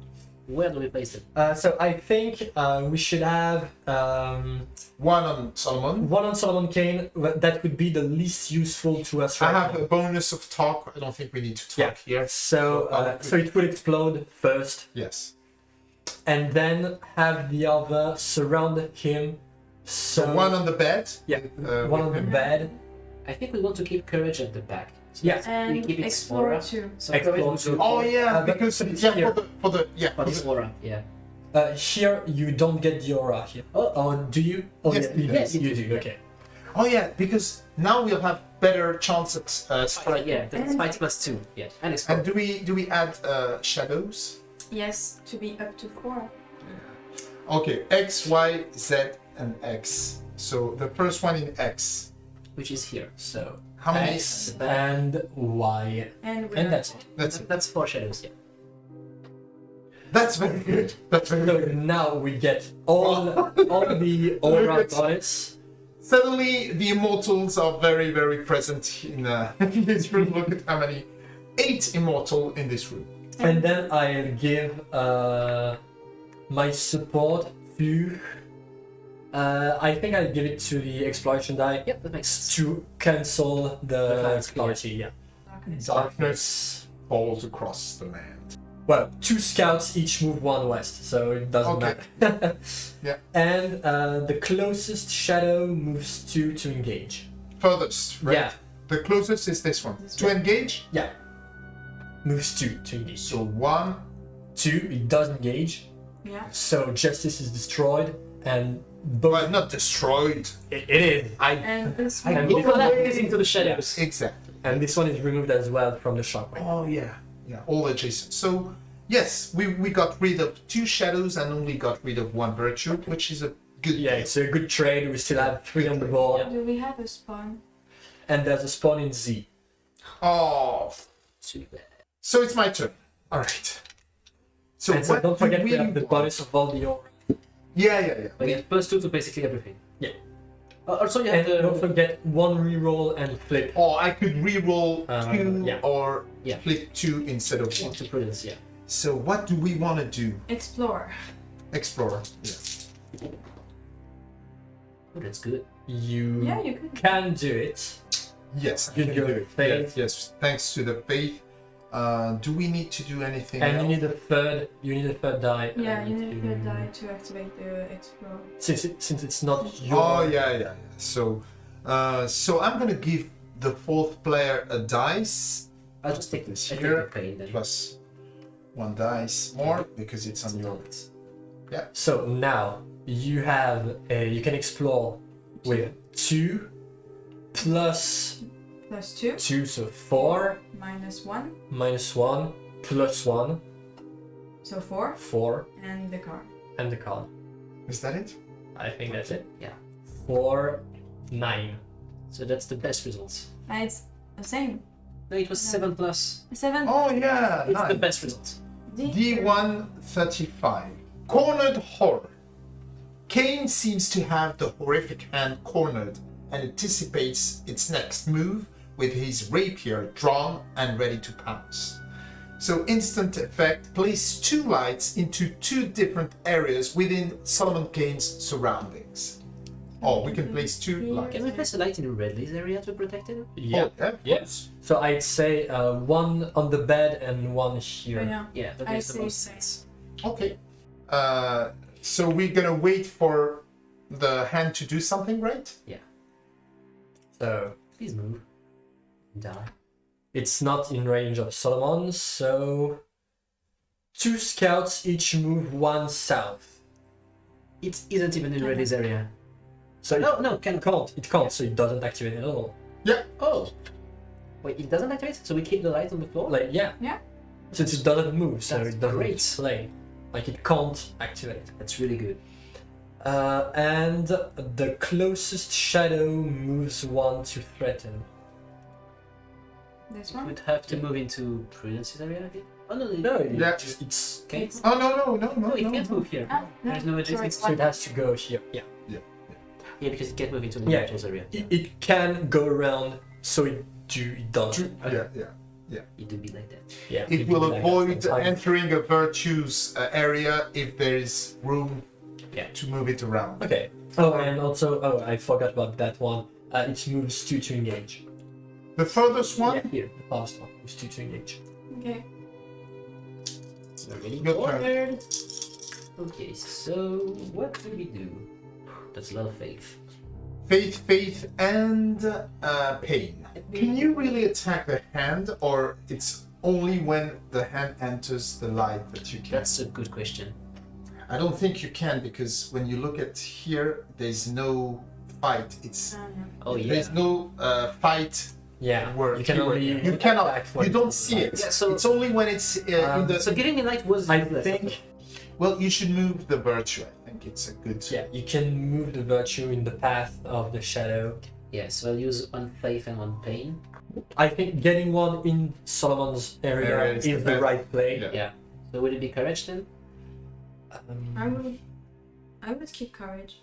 [SPEAKER 3] Where do we place it?
[SPEAKER 2] Uh, so I think uh, we should have um,
[SPEAKER 1] one on Solomon.
[SPEAKER 2] one on Solomon Kane. That would be the least useful to us
[SPEAKER 1] I have
[SPEAKER 2] now.
[SPEAKER 1] a bonus of talk. I don't think we need to talk here.
[SPEAKER 2] So, uh, so it will explode first,
[SPEAKER 1] Yes.
[SPEAKER 2] And then have the other surround him. So,
[SPEAKER 1] So one on the bed.
[SPEAKER 2] Yeah,
[SPEAKER 1] uh,
[SPEAKER 2] one on
[SPEAKER 1] with
[SPEAKER 2] the bed.
[SPEAKER 3] I think we want to keep courage at the back. So
[SPEAKER 2] Yeah.
[SPEAKER 3] let's- we
[SPEAKER 4] And
[SPEAKER 3] keep it
[SPEAKER 4] explore too.
[SPEAKER 3] So
[SPEAKER 2] Explore
[SPEAKER 3] courage
[SPEAKER 2] too.
[SPEAKER 1] Oh yeah,
[SPEAKER 2] Uh,
[SPEAKER 1] because yeah,
[SPEAKER 2] here.
[SPEAKER 1] for the for the yeah.
[SPEAKER 3] For
[SPEAKER 1] for
[SPEAKER 3] this
[SPEAKER 1] the-
[SPEAKER 3] aura, yeah.
[SPEAKER 2] Uh, here you don't get the aura here.
[SPEAKER 3] Oh.
[SPEAKER 2] or do you? Oh
[SPEAKER 1] Yes,
[SPEAKER 2] yeah, you,
[SPEAKER 3] yes,
[SPEAKER 2] do.
[SPEAKER 3] you
[SPEAKER 2] you
[SPEAKER 3] do,
[SPEAKER 2] do.
[SPEAKER 3] yeah.
[SPEAKER 2] Okay.
[SPEAKER 1] Oh yeah, because now we'll have better chances. uh,
[SPEAKER 3] Fight,
[SPEAKER 1] striking.
[SPEAKER 3] yeah, that's
[SPEAKER 4] And-
[SPEAKER 3] fight plus two. Yeah, and explore.
[SPEAKER 1] And do we do we add uh, shadows?
[SPEAKER 4] Yes, to be up to four.
[SPEAKER 1] Okay, X, Y, Z, and X. So the first one in X.
[SPEAKER 3] which is here.
[SPEAKER 2] So
[SPEAKER 1] How many?
[SPEAKER 2] X and Y,
[SPEAKER 4] And
[SPEAKER 2] and that's it.
[SPEAKER 1] That's it.
[SPEAKER 3] That's four shadows. Yeah.
[SPEAKER 1] That's very good. That's very
[SPEAKER 2] So
[SPEAKER 1] good.
[SPEAKER 2] now we get all all the aura
[SPEAKER 1] Look at-
[SPEAKER 2] bonus.
[SPEAKER 1] Suddenly, the immortals are very, very present in, uh, in this room. Look at how many. Eight immortal in this room.
[SPEAKER 2] And then I'll give uh, my support to. Uh, I think I'll give it to the exploration die
[SPEAKER 3] Yep, that makes sense.
[SPEAKER 2] to cancel the,
[SPEAKER 3] The
[SPEAKER 2] clarity. Yeah.
[SPEAKER 4] Darkness.
[SPEAKER 1] Darkness falls across the land.
[SPEAKER 2] Well, two scouts each move one west, so it doesn't
[SPEAKER 1] Okay.
[SPEAKER 2] matter.
[SPEAKER 1] Yeah.
[SPEAKER 2] And uh, the closest shadow moves two to engage.
[SPEAKER 1] Furthest, right?
[SPEAKER 2] Yeah.
[SPEAKER 1] The closest is this one.
[SPEAKER 4] This
[SPEAKER 1] to
[SPEAKER 4] one.
[SPEAKER 1] engage.
[SPEAKER 2] Yeah. Moves two to engage.
[SPEAKER 1] So one.
[SPEAKER 2] Two, it does engage.
[SPEAKER 4] Yeah.
[SPEAKER 2] So justice is destroyed, and both.
[SPEAKER 1] Well, not destroyed.
[SPEAKER 2] It, it is.
[SPEAKER 1] I
[SPEAKER 4] And this
[SPEAKER 1] I
[SPEAKER 4] one.
[SPEAKER 2] go-
[SPEAKER 3] Overlap this into the shadows.
[SPEAKER 1] exactly.
[SPEAKER 2] And this one is removed as well from the shockwave.
[SPEAKER 1] Oh yeah, yeah, all adjacent. So yes, we we got rid of two shadows and only got rid of one virtue, which is a good.
[SPEAKER 2] Yeah,
[SPEAKER 1] thing.
[SPEAKER 2] it's a good trade. We still have three on the board,
[SPEAKER 4] Do we have a spawn?
[SPEAKER 2] and there's a spawn in Z.
[SPEAKER 1] Oh,
[SPEAKER 3] Too bad.
[SPEAKER 1] So it's my turn. All right. So
[SPEAKER 2] and so
[SPEAKER 1] what
[SPEAKER 2] don't forget we
[SPEAKER 1] we
[SPEAKER 2] have the
[SPEAKER 1] want?
[SPEAKER 2] bonus of all the aura.
[SPEAKER 1] Yeah, yeah, yeah.
[SPEAKER 3] But yeah, plus two to basically everything.
[SPEAKER 2] Yeah.
[SPEAKER 3] Uh, also, you have
[SPEAKER 2] And
[SPEAKER 3] the.
[SPEAKER 2] don't forget one reroll and flip.
[SPEAKER 1] Or I could re-roll
[SPEAKER 2] Uh,
[SPEAKER 1] two
[SPEAKER 2] yeah.
[SPEAKER 1] or
[SPEAKER 3] Yeah.
[SPEAKER 1] flip two instead of one.
[SPEAKER 3] to prudence, yeah.
[SPEAKER 1] So what do we want to do?
[SPEAKER 4] Explore.
[SPEAKER 1] Explore. Yeah.
[SPEAKER 3] Oh, that's good.
[SPEAKER 2] You
[SPEAKER 4] Yeah, you could.
[SPEAKER 2] can do it.
[SPEAKER 1] Yes, I
[SPEAKER 2] You
[SPEAKER 1] can
[SPEAKER 2] do
[SPEAKER 1] do
[SPEAKER 2] it.
[SPEAKER 1] it.
[SPEAKER 2] Faith.
[SPEAKER 1] Yes, yes, thanks to the faith. Uh, do we need to do anything
[SPEAKER 2] And you need a third. You need a third die.
[SPEAKER 4] Yeah,
[SPEAKER 2] uh,
[SPEAKER 4] you need
[SPEAKER 2] to-
[SPEAKER 4] to die to activate the explore.
[SPEAKER 2] Since it, since it's not your.
[SPEAKER 1] Oh yeah, yeah, yeah. So, uh, so I'm gonna give the fourth player a dice
[SPEAKER 3] I'll just take
[SPEAKER 1] This
[SPEAKER 3] this. I take
[SPEAKER 1] here,
[SPEAKER 3] the pain then.
[SPEAKER 1] plus one dice more because it's on your. Yeah.
[SPEAKER 2] So now you have a, you can explore with two plus
[SPEAKER 4] Plus two,
[SPEAKER 2] two, so four
[SPEAKER 4] minus one,
[SPEAKER 2] minus one plus one,
[SPEAKER 4] so four,
[SPEAKER 2] four,
[SPEAKER 4] and the card.
[SPEAKER 2] and the card.
[SPEAKER 1] Is that it?
[SPEAKER 2] I think that's it.
[SPEAKER 3] Yeah.
[SPEAKER 2] Four, nine.
[SPEAKER 3] So that's the best results.
[SPEAKER 4] And it's the same.
[SPEAKER 3] No, it was
[SPEAKER 4] Yeah.
[SPEAKER 3] seven plus.
[SPEAKER 4] Seven.
[SPEAKER 1] Oh yeah,
[SPEAKER 3] It's the best results.
[SPEAKER 4] D.
[SPEAKER 1] D1 35. Cornered horror. Kane seems to have the horrific hand cornered and anticipates its next move with his rapier drawn and ready to pounce. So, instant effect place two lights into two different areas within Solomon Kane's surroundings. Oh, we can place two lights.
[SPEAKER 3] Can we place a light in Redley's area to protect him?
[SPEAKER 2] Yeah.
[SPEAKER 1] Oh, yeah, of
[SPEAKER 2] Yeah. So I'd say uh, one on the bed and one here.
[SPEAKER 4] yeah.
[SPEAKER 3] Yeah, that
[SPEAKER 4] I
[SPEAKER 3] makes the
[SPEAKER 4] see.
[SPEAKER 3] most sense.
[SPEAKER 1] Okay. Uh, so we're gonna wait for the hand to do something, right? Yeah.
[SPEAKER 2] So
[SPEAKER 3] Please move. Die.
[SPEAKER 2] it's not in range of Solomon, so two scouts each move one south.
[SPEAKER 3] It isn't even in
[SPEAKER 4] Okay.
[SPEAKER 3] Redley's area.
[SPEAKER 2] So
[SPEAKER 3] No,
[SPEAKER 2] it,
[SPEAKER 3] no, can
[SPEAKER 2] it can't. It can't. So it doesn't activate at all. Yeah.
[SPEAKER 3] Oh. Wait, it doesn't activate? So we keep the light on the floor?
[SPEAKER 2] Like yeah.
[SPEAKER 4] Yeah.
[SPEAKER 2] Since it doesn't move, so
[SPEAKER 3] That's
[SPEAKER 2] it doesn't
[SPEAKER 3] great.
[SPEAKER 2] play. Like it can't activate.
[SPEAKER 3] That's really good.
[SPEAKER 2] Uh, and the closest shadow moves one to threaten.
[SPEAKER 4] This
[SPEAKER 3] We
[SPEAKER 4] one.
[SPEAKER 3] would have to move into Prudence's area, I think. Oh no,
[SPEAKER 2] No, it-
[SPEAKER 1] Yeah.
[SPEAKER 2] it's, it's
[SPEAKER 3] Okay.
[SPEAKER 4] It's-
[SPEAKER 1] Oh no no no no
[SPEAKER 3] No, it
[SPEAKER 1] no.
[SPEAKER 3] can't
[SPEAKER 1] no.
[SPEAKER 3] move here.
[SPEAKER 4] Ah, no,
[SPEAKER 3] There's no adjacent
[SPEAKER 2] so it has to go here. Yeah. Yeah,
[SPEAKER 3] Yeah, because it can't move into the
[SPEAKER 2] Yeah.
[SPEAKER 3] Immortals area.
[SPEAKER 2] It, it can go around, so it do it does.
[SPEAKER 1] Yeah yeah. Yeah.
[SPEAKER 3] It would be like that.
[SPEAKER 2] Yeah.
[SPEAKER 1] It will
[SPEAKER 2] like
[SPEAKER 1] avoid entering a virtues uh, area if there is room
[SPEAKER 3] Yeah.
[SPEAKER 1] to move it around.
[SPEAKER 2] Okay. Oh, and also, oh, I forgot about that one. Uh, it moves two to engage.
[SPEAKER 1] The furthest one,
[SPEAKER 2] Yeah, here, the past one moves two to engage.
[SPEAKER 4] Okay.
[SPEAKER 3] Already
[SPEAKER 1] Your turn.
[SPEAKER 3] cornered. Okay, so what do we do? That's a lot of faith.
[SPEAKER 1] faith, faith, and uh, pain. Can you really attack the hand, or it's only when the hand enters the light that you can?
[SPEAKER 3] That's a good question.
[SPEAKER 1] I don't think you can because when you look at here, there's no fight. It's
[SPEAKER 4] Uh.
[SPEAKER 3] Oh yeah.
[SPEAKER 1] there's no uh, fight
[SPEAKER 2] Yeah.
[SPEAKER 1] word.
[SPEAKER 2] You can
[SPEAKER 1] keyword.
[SPEAKER 2] only.
[SPEAKER 1] you cannot.
[SPEAKER 2] attack
[SPEAKER 1] You don't see it.
[SPEAKER 3] Yeah, so-
[SPEAKER 1] it's only when it's uh, in
[SPEAKER 2] Um,
[SPEAKER 1] the.
[SPEAKER 3] So giving me light was.
[SPEAKER 2] I
[SPEAKER 3] useless.
[SPEAKER 2] think.
[SPEAKER 1] well, you should move the virtue. I think it's a good.
[SPEAKER 2] Yeah, you can move the virtue in the path of the shadow.
[SPEAKER 3] Yeah, so I'll use one faith and one pain.
[SPEAKER 2] I think getting one in Solomon's area,
[SPEAKER 1] Area
[SPEAKER 2] is,
[SPEAKER 1] is the
[SPEAKER 2] the right play.
[SPEAKER 1] Yeah.
[SPEAKER 3] Yeah. So would it be courage then?
[SPEAKER 2] Um,
[SPEAKER 4] I would. I would keep courage.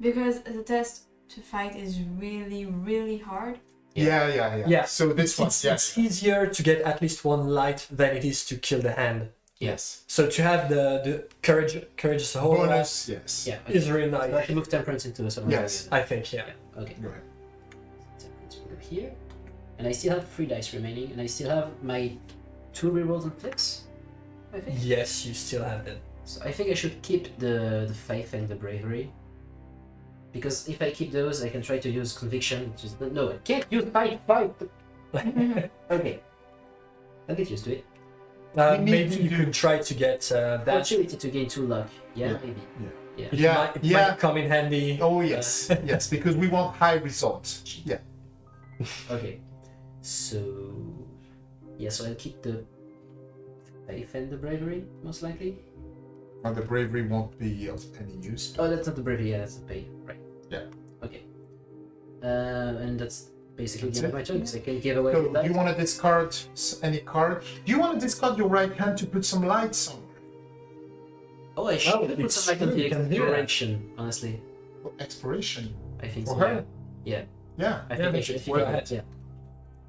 [SPEAKER 4] Because the test to fight is really, really hard.
[SPEAKER 1] Yeah, yeah, yeah.
[SPEAKER 2] Yeah.
[SPEAKER 1] So this one,
[SPEAKER 2] it's,
[SPEAKER 1] yes,
[SPEAKER 2] it's easier to get at least one light than it is to kill the hand.
[SPEAKER 1] yes.
[SPEAKER 2] So to have the, the courage, courage as a whole
[SPEAKER 1] Bonus, uh, yes.
[SPEAKER 3] Yeah.
[SPEAKER 2] is really
[SPEAKER 3] So I
[SPEAKER 2] nice.
[SPEAKER 3] can move temperance into someone
[SPEAKER 1] Yes.
[SPEAKER 2] I think, yeah.
[SPEAKER 3] Okay.
[SPEAKER 1] Go ahead.
[SPEAKER 3] Temperance will go here. And I still have three dice remaining, and I still have my two rerolls and flips. I think.
[SPEAKER 2] Yes, you still have them.
[SPEAKER 3] So I think I should keep the the faith and the bravery. Because if I keep those, I can try to use conviction, which is no, I can't use fight, fight. Okay, I'll get used to it.
[SPEAKER 2] Uh, maybe
[SPEAKER 1] to
[SPEAKER 2] you
[SPEAKER 1] do-
[SPEAKER 2] could try to get uh, that.
[SPEAKER 3] Opportunity to gain two luck. Yeah,
[SPEAKER 1] Yeah.
[SPEAKER 3] maybe. Yeah.
[SPEAKER 2] It,
[SPEAKER 1] Yeah,
[SPEAKER 2] might, it
[SPEAKER 1] yeah.
[SPEAKER 2] might come in handy.
[SPEAKER 1] Oh yes, yes, because we want high results. Yeah.
[SPEAKER 3] Okay. So yeah, so I'll keep the faith and the bravery most likely.
[SPEAKER 1] And the bravery won't be of any use.
[SPEAKER 3] Oh, that's not the bravery. Yeah, that's the pay. Right.
[SPEAKER 1] Yeah.
[SPEAKER 3] Okay. Uh, and that's basically
[SPEAKER 1] That's
[SPEAKER 3] the end of my turn because I can give away
[SPEAKER 1] So,
[SPEAKER 3] that.
[SPEAKER 1] do you want to discard any card? Do you want to discard your right hand to put some light somewhere?
[SPEAKER 3] Oh, I should
[SPEAKER 2] Oh,
[SPEAKER 3] put some like on the
[SPEAKER 2] you can do that.
[SPEAKER 3] exploration. Honestly,
[SPEAKER 1] For exploration.
[SPEAKER 3] I think
[SPEAKER 1] For
[SPEAKER 3] so.
[SPEAKER 1] her?
[SPEAKER 3] Yeah.
[SPEAKER 1] Yeah.
[SPEAKER 3] I
[SPEAKER 2] Yeah,
[SPEAKER 3] think I should
[SPEAKER 2] it
[SPEAKER 3] figure
[SPEAKER 2] work.
[SPEAKER 3] out. Yeah.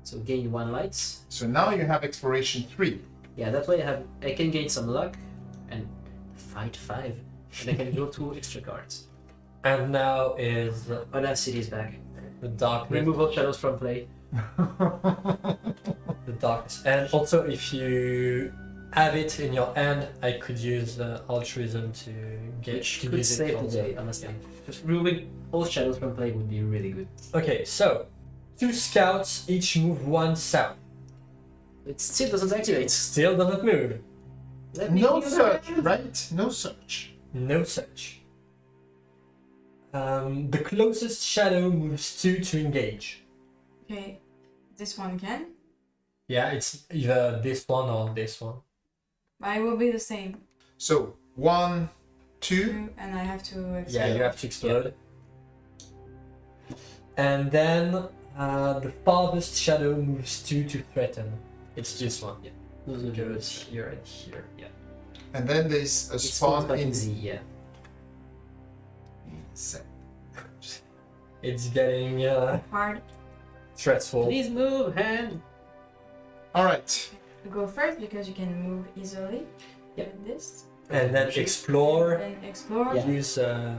[SPEAKER 3] So gain one lights.
[SPEAKER 1] So now you have exploration three.
[SPEAKER 3] Yeah, that way I have I can gain some luck and fight five, and I can draw two extra cards.
[SPEAKER 2] And now is uh,
[SPEAKER 3] Oh, that city is back.
[SPEAKER 2] the darkness.
[SPEAKER 3] Remove all shadows from play.
[SPEAKER 2] the darkness. And also, if you have it in your hand, I could use uh, altruism to get
[SPEAKER 3] Which
[SPEAKER 2] to
[SPEAKER 3] could
[SPEAKER 2] use it
[SPEAKER 3] save the
[SPEAKER 2] also.
[SPEAKER 3] day, honestly. Just removing all shadows from play would be really good.
[SPEAKER 2] Okay, so two scouts each move one south.
[SPEAKER 3] It still doesn't activate.
[SPEAKER 2] It
[SPEAKER 3] activate.
[SPEAKER 2] still doesn't move.
[SPEAKER 3] Let
[SPEAKER 1] no
[SPEAKER 3] use
[SPEAKER 1] search, right? No search.
[SPEAKER 2] No search. Um, the closest shadow moves two to engage.
[SPEAKER 4] Okay. This one can.
[SPEAKER 2] Yeah, it's either this one or this one.
[SPEAKER 4] I will be the same.
[SPEAKER 1] So one, two.
[SPEAKER 4] Two, and I have to
[SPEAKER 2] Yeah, you have to explode. And then uh, the farthest shadow moves two to threaten. It's this one.
[SPEAKER 3] Yeah. Those are
[SPEAKER 2] It goes here and here. yeah.
[SPEAKER 1] and then there's a
[SPEAKER 3] It's
[SPEAKER 1] spawn
[SPEAKER 3] like
[SPEAKER 1] in
[SPEAKER 3] in Z, yeah.
[SPEAKER 1] Z.
[SPEAKER 2] It's getting uh,
[SPEAKER 4] Hard.
[SPEAKER 2] stressful.
[SPEAKER 3] Please move, hand.
[SPEAKER 1] All right.
[SPEAKER 4] Go first because you can move easily.
[SPEAKER 3] Yep.
[SPEAKER 4] With this.
[SPEAKER 2] And then explore.
[SPEAKER 4] And explore.
[SPEAKER 3] Yeah.
[SPEAKER 2] Use uh,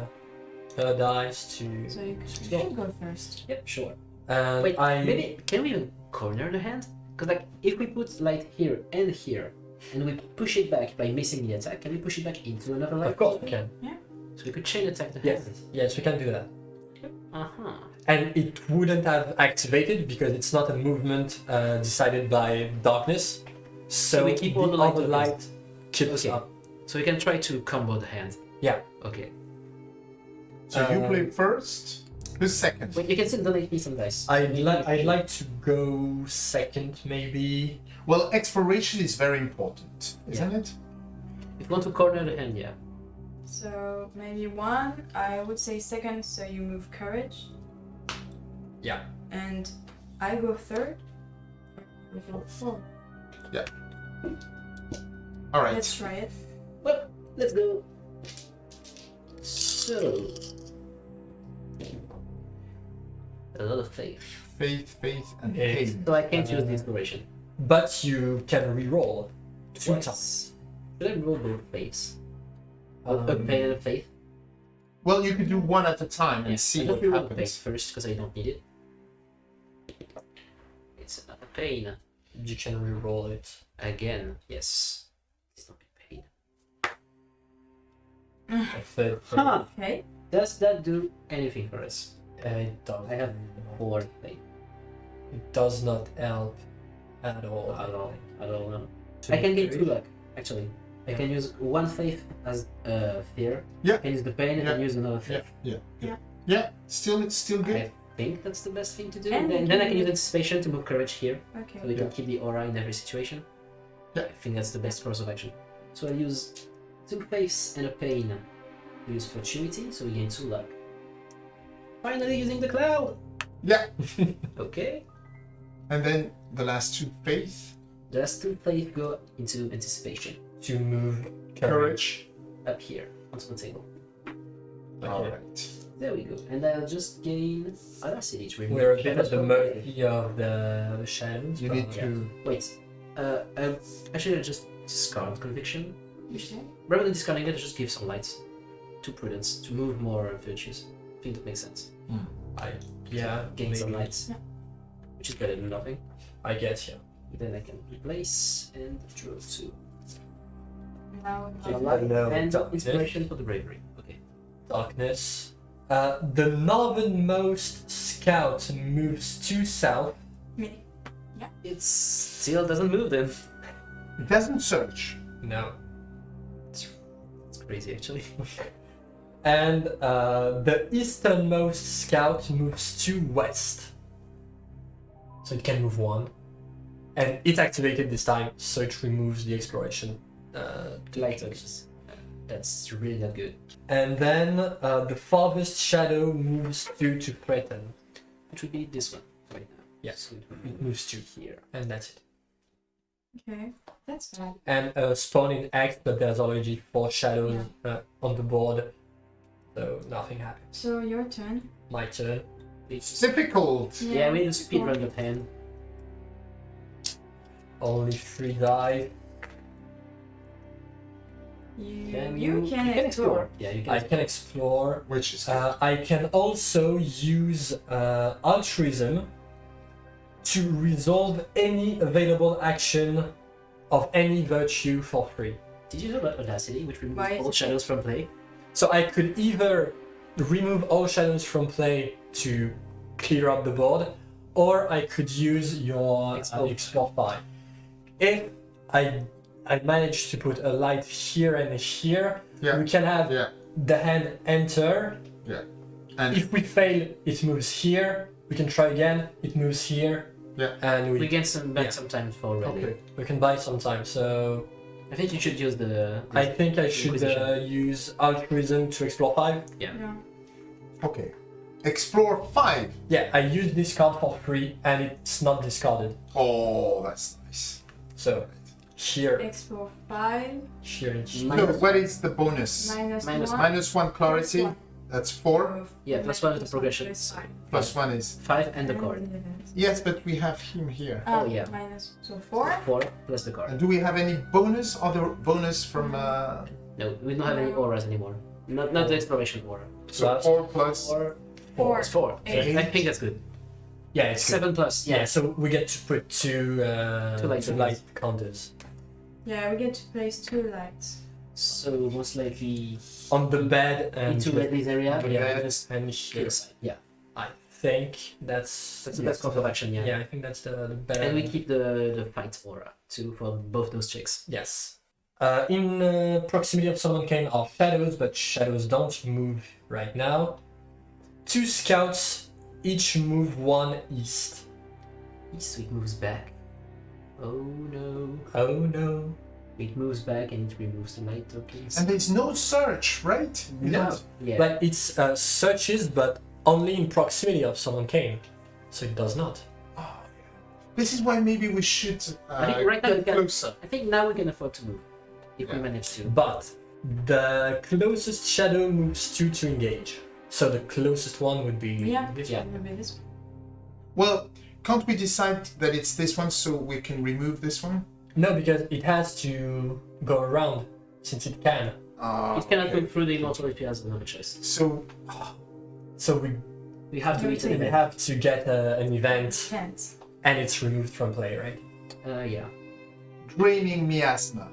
[SPEAKER 2] her dice to.
[SPEAKER 4] So you
[SPEAKER 3] Explore.
[SPEAKER 4] can go first.
[SPEAKER 3] Yep, sure.
[SPEAKER 2] And
[SPEAKER 3] Wait,
[SPEAKER 2] I.
[SPEAKER 3] maybe can we even corner the hand? Because like if we put light here and here, and we push it back by missing the attack, can we push it back into another light?
[SPEAKER 2] Of course we can. Yeah.
[SPEAKER 3] So we could chain attack the
[SPEAKER 2] Yes,
[SPEAKER 3] hand.
[SPEAKER 2] yes, we can do that.
[SPEAKER 3] Uh huh.
[SPEAKER 2] And it wouldn't have activated because it's not a movement uh, decided by darkness. So,
[SPEAKER 3] So we keep all the light
[SPEAKER 2] other
[SPEAKER 3] tokens.
[SPEAKER 2] light keeps
[SPEAKER 3] Okay.
[SPEAKER 2] up.
[SPEAKER 3] So we can try to combo the hand.
[SPEAKER 2] Yeah.
[SPEAKER 3] Okay.
[SPEAKER 1] So you
[SPEAKER 2] Uh,
[SPEAKER 1] play first. Who's second?
[SPEAKER 3] Wait, you can still donate me some dice.
[SPEAKER 2] I'd, li- I'd like to go second, maybe.
[SPEAKER 1] Well, exploration is very important, isn't it?
[SPEAKER 3] If you want to corner the hand, yeah.
[SPEAKER 4] So maybe one. I would say second. So you move courage.
[SPEAKER 2] Yeah.
[SPEAKER 4] And I go third. You go fourth.
[SPEAKER 1] All right.
[SPEAKER 4] Let's try it.
[SPEAKER 3] Well, let's go. So. A lot of faith.
[SPEAKER 1] Faith, faith, and
[SPEAKER 2] It's-
[SPEAKER 1] pain.
[SPEAKER 3] So I can't use the inspiration.
[SPEAKER 2] but you can re-roll two
[SPEAKER 3] Twice.
[SPEAKER 2] times.
[SPEAKER 3] Should I roll both faiths? a
[SPEAKER 2] Um,
[SPEAKER 3] pain and a faith?
[SPEAKER 1] Well, you could do one at a time and
[SPEAKER 3] Yeah,
[SPEAKER 1] see
[SPEAKER 3] I
[SPEAKER 1] what
[SPEAKER 3] don't the faith
[SPEAKER 1] happens.
[SPEAKER 3] first because I don't need it. It's not a pain.
[SPEAKER 2] You can re-roll it.
[SPEAKER 3] Again, yes. It's not a pain.
[SPEAKER 2] A third.
[SPEAKER 3] Huh.
[SPEAKER 4] Okay.
[SPEAKER 3] Does that do anything for us?
[SPEAKER 2] Uh, it does.
[SPEAKER 3] I have four faith.
[SPEAKER 2] It does not help at all.
[SPEAKER 3] At all. I don't know. I can get two luck, actually. I
[SPEAKER 2] Yeah.
[SPEAKER 3] can use one faith as uh, fear.
[SPEAKER 1] Yeah.
[SPEAKER 3] I can use the pain and then use another faith.
[SPEAKER 1] yeah, yeah.
[SPEAKER 4] Yeah.
[SPEAKER 1] Yeah, still it's still good.
[SPEAKER 3] I think that's the best thing to do.
[SPEAKER 4] And
[SPEAKER 3] then, then I
[SPEAKER 4] can
[SPEAKER 3] can use
[SPEAKER 4] use-
[SPEAKER 3] anticipation to move courage here,
[SPEAKER 4] Okay.
[SPEAKER 3] so we can
[SPEAKER 1] Yeah.
[SPEAKER 3] keep the aura in every situation.
[SPEAKER 1] Yeah.
[SPEAKER 3] I think that's the best course of action. So I use two faiths and a pain. We use fortuity, so we gain two luck. Finally using the cloud!
[SPEAKER 1] Yeah,
[SPEAKER 3] Okay.
[SPEAKER 1] and then the last two faith,
[SPEAKER 3] The last two faith go into anticipation.
[SPEAKER 2] To move courage.
[SPEAKER 1] courage.
[SPEAKER 3] Up here, onto the table.
[SPEAKER 1] All right.
[SPEAKER 3] There we go. And I'll just gain audacity to remove
[SPEAKER 2] We're a bit at the mercy of the, the shadows.
[SPEAKER 1] You need to.
[SPEAKER 3] Wait. Uh, um, actually, I'll just discard conviction.
[SPEAKER 4] Okay.
[SPEAKER 3] Rather than discarding it, I'll just give some light to prudence to move more virtues. I think that makes sense.
[SPEAKER 2] I, yeah,
[SPEAKER 3] Gain some lights,
[SPEAKER 4] Yeah.
[SPEAKER 3] which is better than nothing.
[SPEAKER 2] I get you.
[SPEAKER 3] Then I can replace and draw two.
[SPEAKER 4] Now
[SPEAKER 3] A
[SPEAKER 2] Yeah.
[SPEAKER 3] light
[SPEAKER 2] Hello,
[SPEAKER 3] and
[SPEAKER 2] darkness.
[SPEAKER 3] inspiration for the bravery. Okay.
[SPEAKER 2] Darkness. Uh, the northernmost scout moves to south.
[SPEAKER 4] Me. Yeah.
[SPEAKER 3] It still doesn't move then.
[SPEAKER 1] It doesn't search.
[SPEAKER 2] No.
[SPEAKER 3] It's crazy actually.
[SPEAKER 2] And uh, the easternmost scout moves to west. So it can move one. And it activated this time, so it removes the exploration. Uh,
[SPEAKER 3] Light touches. That's really not good.
[SPEAKER 2] and then uh, the farthest shadow moves two to threaten.
[SPEAKER 3] Which would be this one right now.
[SPEAKER 2] Yes.
[SPEAKER 3] So it would
[SPEAKER 2] moves two.
[SPEAKER 3] here.
[SPEAKER 2] And that's it.
[SPEAKER 4] Okay. That's bad.
[SPEAKER 2] And uh, spawn in X, but there's already four shadows uh, on the board. So nothing happens.
[SPEAKER 4] So your turn.
[SPEAKER 2] My turn.
[SPEAKER 1] It's difficult.
[SPEAKER 3] Yeah, we need to
[SPEAKER 4] it's
[SPEAKER 3] speed run the pen.
[SPEAKER 2] Only three die.
[SPEAKER 4] You,
[SPEAKER 3] Can
[SPEAKER 4] you,
[SPEAKER 3] you,
[SPEAKER 4] can,
[SPEAKER 3] you can
[SPEAKER 4] explore.
[SPEAKER 3] explore. Yeah, you can.
[SPEAKER 2] I can explore.
[SPEAKER 1] Which is.
[SPEAKER 2] Uh, I can also use uh, altruism to resolve any available action of any virtue for free.
[SPEAKER 3] Did you know about Audacity, which removes all shadows from play?
[SPEAKER 2] So I could either remove all shadows from play to clear up the board, or I could use your uh,
[SPEAKER 3] Explore.
[SPEAKER 2] explore five. If I I manage to put a light here and here,
[SPEAKER 1] Yeah.
[SPEAKER 2] we can have
[SPEAKER 1] Yeah.
[SPEAKER 2] the hand enter. Yeah.
[SPEAKER 1] And
[SPEAKER 2] If we fail, it moves here. We can try again. It moves here.
[SPEAKER 1] Yeah.
[SPEAKER 2] And we
[SPEAKER 3] We get some back
[SPEAKER 2] Yeah.
[SPEAKER 3] sometimes for ready.
[SPEAKER 1] okay.
[SPEAKER 2] we can buy sometimes. So
[SPEAKER 3] I think you should use the.
[SPEAKER 2] I think I should uh, use altruism to explore five.
[SPEAKER 4] Yeah.
[SPEAKER 1] Okay. Explore five.
[SPEAKER 2] Yeah, I use this card for free and it's not discarded.
[SPEAKER 1] Oh, that's nice.
[SPEAKER 2] So here,
[SPEAKER 4] Explore five.
[SPEAKER 2] here, and here.
[SPEAKER 3] Minus-
[SPEAKER 1] what is the bonus?
[SPEAKER 4] Minus,
[SPEAKER 3] Minus
[SPEAKER 4] one.
[SPEAKER 1] Minus one clarity.
[SPEAKER 4] Plus one.
[SPEAKER 1] That's four.
[SPEAKER 3] Yeah, plus one is the
[SPEAKER 4] plus
[SPEAKER 3] progression.
[SPEAKER 4] plus
[SPEAKER 1] Plus one is.
[SPEAKER 3] five and the card.
[SPEAKER 1] Yes, but we have him here.
[SPEAKER 4] Ah,
[SPEAKER 3] Oh, yeah.
[SPEAKER 4] Minus so four.
[SPEAKER 3] Four plus the card.
[SPEAKER 1] And do we have any bonus? Other bonus from? Uh,
[SPEAKER 3] No, we don't have any auras anymore. Not not the exploration aura.
[SPEAKER 1] so
[SPEAKER 2] Plus-
[SPEAKER 1] four plus.
[SPEAKER 3] Four.
[SPEAKER 4] Four.
[SPEAKER 3] It's four.
[SPEAKER 4] Eight.
[SPEAKER 3] I think that's good.
[SPEAKER 2] Yeah, it's good.
[SPEAKER 3] Seven plus.
[SPEAKER 2] Yeah,
[SPEAKER 3] Yeah.
[SPEAKER 2] so we get to put two, uh,
[SPEAKER 3] Two light
[SPEAKER 2] two light counters
[SPEAKER 4] Yeah, we get to place two lights.
[SPEAKER 3] So most likely
[SPEAKER 2] on the bed and
[SPEAKER 3] into this area.
[SPEAKER 1] The
[SPEAKER 2] yeah,
[SPEAKER 1] bed.
[SPEAKER 2] and.
[SPEAKER 3] Yes. Yeah.
[SPEAKER 2] I think that's
[SPEAKER 3] That's the best course of action. Yeah.
[SPEAKER 2] Yeah, I think that's the, the better.
[SPEAKER 3] And we keep the the fight aura too for both those chicks.
[SPEAKER 2] Yes. Uh, in uh, proximity of Solomon Kane are shadows, but shadows don't move right now. Two scouts, each move one east.
[SPEAKER 3] East, so moves back. Oh no.
[SPEAKER 2] Oh no.
[SPEAKER 3] It moves back and it removes the light tokens.
[SPEAKER 1] And there's no search, right? We
[SPEAKER 2] No.
[SPEAKER 1] don't-
[SPEAKER 3] yeah.
[SPEAKER 2] Like it's uh, searches, but only in proximity of Solomon Kane. So it does not.
[SPEAKER 1] Oh, yeah. This is why maybe we should uh,
[SPEAKER 3] I think right now we
[SPEAKER 1] get
[SPEAKER 3] can-
[SPEAKER 1] closer.
[SPEAKER 3] I think now we can afford to move. If we manage to.
[SPEAKER 2] But the closest shadow moves two to engage. So the closest one would be
[SPEAKER 4] Yeah.
[SPEAKER 2] this
[SPEAKER 3] Yeah.
[SPEAKER 4] Maybe this one.
[SPEAKER 1] Well, can't we decide that it's this one so we can remove this one?
[SPEAKER 2] No, because it has to go around since it can.
[SPEAKER 1] Uh,
[SPEAKER 3] It cannot
[SPEAKER 1] okay.
[SPEAKER 3] go through the immortal if he has another choice.
[SPEAKER 1] So
[SPEAKER 2] So we,
[SPEAKER 3] We have to eat
[SPEAKER 2] we
[SPEAKER 3] it.
[SPEAKER 2] have to get a, an event
[SPEAKER 4] Can't.
[SPEAKER 2] and it's removed from play, right?
[SPEAKER 3] Uh, yeah.
[SPEAKER 1] Dreaming miasma.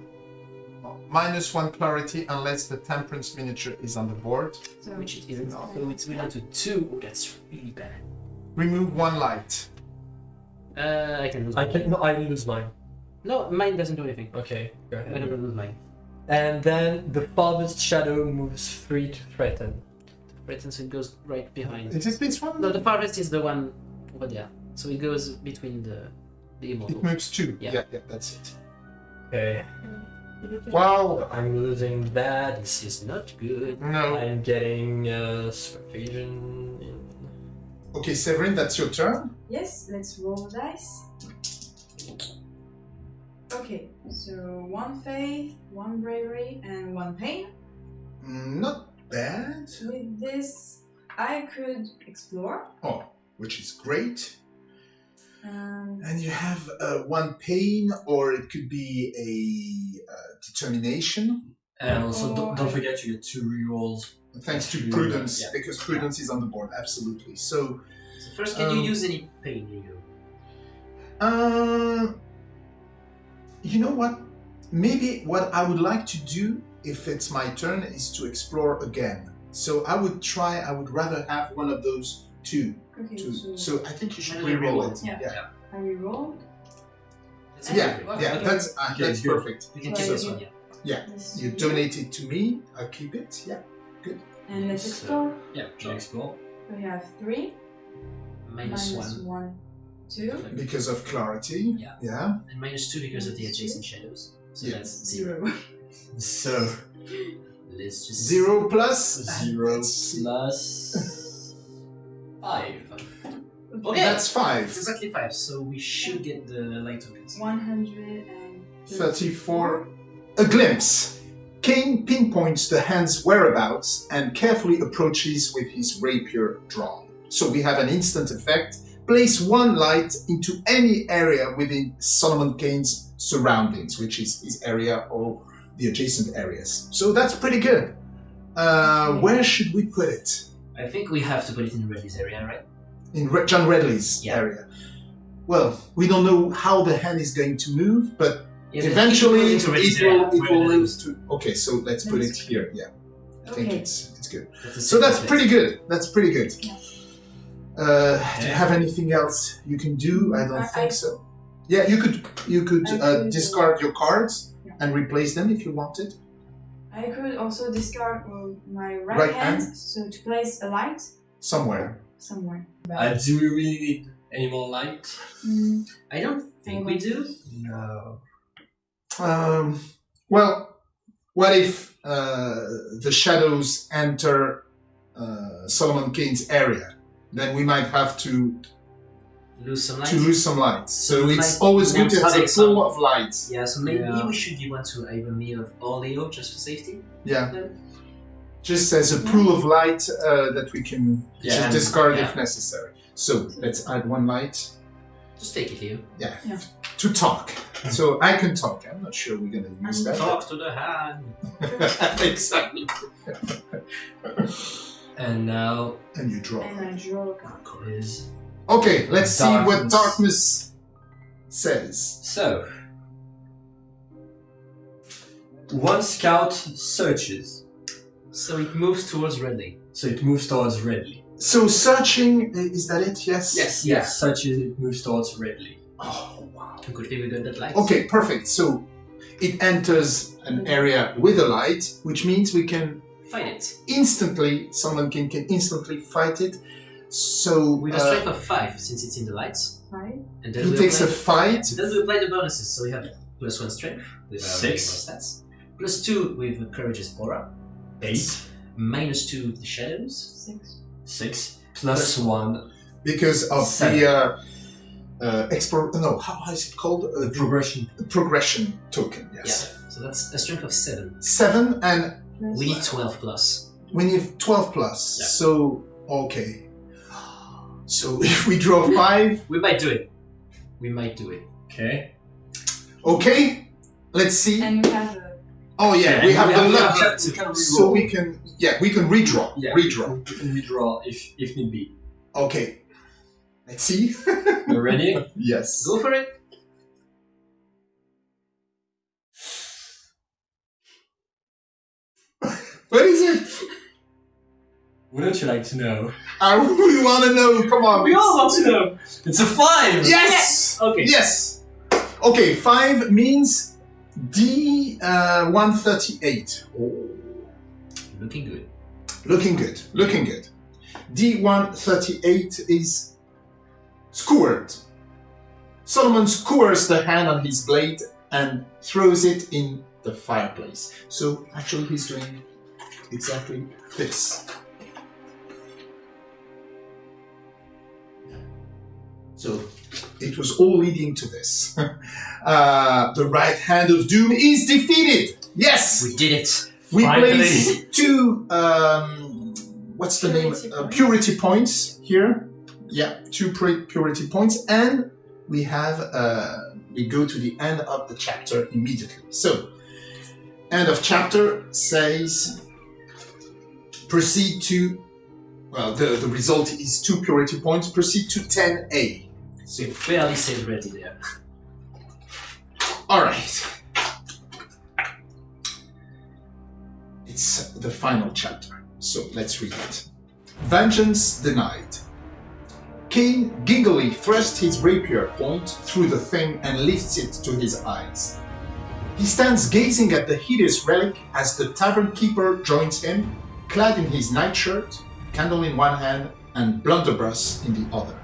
[SPEAKER 1] Minus one clarity unless the temperance miniature is on the board.
[SPEAKER 4] So
[SPEAKER 3] Which it isn't.
[SPEAKER 1] No.
[SPEAKER 3] So it's down to two. Oh, that's really bad.
[SPEAKER 1] Remove one light.
[SPEAKER 3] Uh, I can lose
[SPEAKER 2] I
[SPEAKER 3] mine.
[SPEAKER 2] can no, I lose mine.
[SPEAKER 3] No, mine doesn't do anything.
[SPEAKER 2] Okay, go
[SPEAKER 3] I
[SPEAKER 2] ahead.
[SPEAKER 3] never lose mine.
[SPEAKER 2] And then the farthest shadow moves three to threaten.
[SPEAKER 3] Right, and so it goes right behind.
[SPEAKER 1] Is it this one?
[SPEAKER 3] No, the farthest is the one over there. So it goes between the the
[SPEAKER 1] It moves two.
[SPEAKER 3] Yeah.
[SPEAKER 1] yeah, yeah that's it.
[SPEAKER 2] Okay,
[SPEAKER 1] Wow.
[SPEAKER 2] I'm losing that.
[SPEAKER 3] This is not good.
[SPEAKER 1] No.
[SPEAKER 2] I'm getting uh, Vision. In...
[SPEAKER 1] Okay, Severin, that's your turn.
[SPEAKER 4] Yes, let's roll the dice. Okay, so one faith, one bravery, and one pain.
[SPEAKER 1] Mm, Not bad.
[SPEAKER 4] With this, I could explore.
[SPEAKER 1] Oh, which is great.
[SPEAKER 4] Um,
[SPEAKER 1] And you have uh, one pain, or it could be a uh, determination,
[SPEAKER 2] And also,
[SPEAKER 4] Oh,
[SPEAKER 2] don't, don't forget you get two rerolls.
[SPEAKER 1] thanks to prudence,
[SPEAKER 2] Yeah.
[SPEAKER 1] because prudence is on the board. Absolutely. So,
[SPEAKER 3] So first, can
[SPEAKER 1] Um,
[SPEAKER 3] you use any pain Hugo?
[SPEAKER 1] uh, you know what? Maybe what I would like to do, if it's my turn, is to explore again. So I would try. I would rather have one of those two.
[SPEAKER 4] okay,
[SPEAKER 1] two.
[SPEAKER 4] so,
[SPEAKER 1] So I think you should
[SPEAKER 3] Maybe
[SPEAKER 1] reroll
[SPEAKER 3] reroll.
[SPEAKER 1] it.
[SPEAKER 4] Yeah.
[SPEAKER 1] yeah,
[SPEAKER 4] I reroll.
[SPEAKER 3] That's
[SPEAKER 1] yeah. yeah, That's uh,
[SPEAKER 2] Okay,
[SPEAKER 1] that's
[SPEAKER 2] good.
[SPEAKER 1] perfect.
[SPEAKER 3] We can
[SPEAKER 4] So
[SPEAKER 3] keep
[SPEAKER 4] I
[SPEAKER 3] this one.
[SPEAKER 1] Yeah,
[SPEAKER 4] This
[SPEAKER 1] you donate it to me. I'll keep it. Yeah. Good.
[SPEAKER 4] And let's
[SPEAKER 3] So-
[SPEAKER 4] explore.
[SPEAKER 2] Yeah, you explore.
[SPEAKER 4] We have three,
[SPEAKER 3] Minus
[SPEAKER 4] minus
[SPEAKER 3] one.
[SPEAKER 4] one, two,
[SPEAKER 1] Because of clarity.
[SPEAKER 3] Yeah.
[SPEAKER 1] Yeah.
[SPEAKER 3] And minus two because of the adjacent shadows. So
[SPEAKER 1] Yeah.
[SPEAKER 3] that's zero.
[SPEAKER 4] zero.
[SPEAKER 1] So
[SPEAKER 3] Let's just
[SPEAKER 1] zero plus
[SPEAKER 2] Zero plus five.
[SPEAKER 3] Okay.
[SPEAKER 1] That's five.
[SPEAKER 3] It's exactly five, so we should get the light tokens.
[SPEAKER 1] One hundred and thirty-four. A glimpse. Kane pinpoints the hand's whereabouts and carefully approaches with his rapier drawn. So we have an instant effect. Place one light into any area within Solomon Kane's surroundings, which is his area or the adjacent areas. So that's pretty good. Uh, where should we put it?
[SPEAKER 3] I think we have to put it in Redley's area, right?
[SPEAKER 1] in Re- John Redley's
[SPEAKER 3] Yeah.
[SPEAKER 1] area. Well, we don't know how the hand is going to move, but
[SPEAKER 3] Yeah,
[SPEAKER 1] eventually it
[SPEAKER 3] we put into Redley's
[SPEAKER 1] will, it will move to. Okay, so let's put it
[SPEAKER 4] That's-
[SPEAKER 1] here. Yeah, I think it's it's good.
[SPEAKER 3] That's
[SPEAKER 1] So that's pretty good. That's pretty good.
[SPEAKER 4] Yeah.
[SPEAKER 1] Uh, Do you have anything else you can do? I don't
[SPEAKER 4] I-
[SPEAKER 1] think
[SPEAKER 4] I-
[SPEAKER 1] so. Yeah, you could you could uh, discard your cards
[SPEAKER 4] Yeah.
[SPEAKER 1] and replace them if you wanted.
[SPEAKER 4] I could also discard uh, my right,
[SPEAKER 1] Right
[SPEAKER 4] hand,
[SPEAKER 1] hand?
[SPEAKER 4] so to place a light
[SPEAKER 1] Somewhere.
[SPEAKER 4] somewhere.
[SPEAKER 2] Uh, do we really need any more light?
[SPEAKER 4] Mm,
[SPEAKER 3] I don't think we do.
[SPEAKER 2] No.
[SPEAKER 1] Um, well, what if uh, the shadows enter uh, Solomon Kane's area? Then we might have to
[SPEAKER 3] Lose some light.
[SPEAKER 1] to lose some light. So
[SPEAKER 3] Like,
[SPEAKER 1] it's always good to have a
[SPEAKER 3] take some-
[SPEAKER 1] pool of light.
[SPEAKER 3] Yeah, so maybe
[SPEAKER 2] Yeah.
[SPEAKER 3] we should give one to either me or, or Leo just for safety.
[SPEAKER 1] Yeah,
[SPEAKER 3] Then.
[SPEAKER 1] just as a pool of light uh, that we can
[SPEAKER 2] Yeah,
[SPEAKER 1] just discard
[SPEAKER 3] yeah.
[SPEAKER 1] if necessary. So let's add one light.
[SPEAKER 3] Just take it, here.
[SPEAKER 1] Yeah,
[SPEAKER 4] Yeah.
[SPEAKER 1] to talk. So I can talk. I'm not sure we're gonna use that.
[SPEAKER 3] Talk to the hand.
[SPEAKER 1] exactly.
[SPEAKER 2] And now
[SPEAKER 1] And you draw.
[SPEAKER 4] and I draw a card.
[SPEAKER 2] is
[SPEAKER 1] Okay, let's see what
[SPEAKER 2] Darkness.
[SPEAKER 1] darkness says.
[SPEAKER 2] so. One scout searches,
[SPEAKER 3] So it moves towards Redley.
[SPEAKER 2] so it moves towards Redley.
[SPEAKER 1] So searching, is that it? Yes.
[SPEAKER 3] Yes.
[SPEAKER 2] Yeah, searches, it moves towards Redley.
[SPEAKER 1] Oh wow.
[SPEAKER 3] Good thing we got that light.
[SPEAKER 1] Okay, perfect. So it enters an area with a light, which means we can
[SPEAKER 3] Fight it.
[SPEAKER 1] instantly, someone can, can instantly fight it. So
[SPEAKER 3] With a
[SPEAKER 1] uh,
[SPEAKER 3] strength of 5, since it's in the lights.
[SPEAKER 4] Right?
[SPEAKER 3] And then
[SPEAKER 1] he
[SPEAKER 3] we
[SPEAKER 1] takes a
[SPEAKER 3] apply,
[SPEAKER 1] fight.
[SPEAKER 3] Then we apply the bonuses. So we have plus 1 strength with our
[SPEAKER 2] Six.
[SPEAKER 3] stats. Plus 2 with the Courageous Aura.
[SPEAKER 2] Eight,
[SPEAKER 3] Minus 2 with the Shadows.
[SPEAKER 4] Six.
[SPEAKER 2] six, plus one,
[SPEAKER 1] because of
[SPEAKER 2] Seven.
[SPEAKER 1] the uh, uh, explore. No, how, how is it called? Uh, the
[SPEAKER 2] progression.
[SPEAKER 1] progression token. Yes.
[SPEAKER 3] Yeah. So that's a strength of 7.
[SPEAKER 1] Seven, and
[SPEAKER 4] Plus
[SPEAKER 3] We need 12 plus.
[SPEAKER 1] we need twelve plus.
[SPEAKER 3] Yeah.
[SPEAKER 1] So okay. So if we draw five,
[SPEAKER 3] We might do it. We might do it.
[SPEAKER 2] Okay.
[SPEAKER 1] okay. Let's see.
[SPEAKER 4] And we have a
[SPEAKER 1] Oh yeah,
[SPEAKER 2] Yeah,
[SPEAKER 1] we have
[SPEAKER 2] we
[SPEAKER 1] the
[SPEAKER 2] have- we
[SPEAKER 1] luck,
[SPEAKER 2] have- we
[SPEAKER 1] so we can yeah we can redraw.
[SPEAKER 2] Yeah.
[SPEAKER 1] Redraw.
[SPEAKER 2] We can redraw if if need be.
[SPEAKER 1] Okay. Let's see.
[SPEAKER 2] You ready?
[SPEAKER 1] yes.
[SPEAKER 3] Go for it.
[SPEAKER 1] What is it?
[SPEAKER 2] Wouldn't you like to know?
[SPEAKER 1] I really want to know. Come on.
[SPEAKER 2] We all want to know. It's a five.
[SPEAKER 1] Yes.
[SPEAKER 3] Okay.
[SPEAKER 1] Yes. Okay. Five means D uh, one thirty eight. Oh.
[SPEAKER 3] Looking good.
[SPEAKER 1] Looking good. Looking good. D one thirty eight is skewered. Solomon skewers the hand on his blade and throws it in the fireplace. So actually, he's doing exactly this. So it was all leading to this. uh, the right hand of doom is defeated. Yes,
[SPEAKER 3] We did it.
[SPEAKER 1] we
[SPEAKER 2] Finally.
[SPEAKER 1] place two. Um, what's the
[SPEAKER 4] Purity
[SPEAKER 1] name? Uh, purity points here. Yeah, two pu- purity points, and we have. Uh, we go to the end of the chapter immediately. So, end of chapter says proceed to. Well, the, the result is two purity points. Proceed to 10A.
[SPEAKER 3] So you fairly said ready there.
[SPEAKER 1] All right. It's the final chapter, so let's read it. Vengeance denied. Kane giggly thrusts his rapier point through the thing and lifts it to his eyes. He stands gazing at the hideous relic as the tavern keeper joins him, clad in his nightshirt, candle in one hand, and blunderbuss in the other.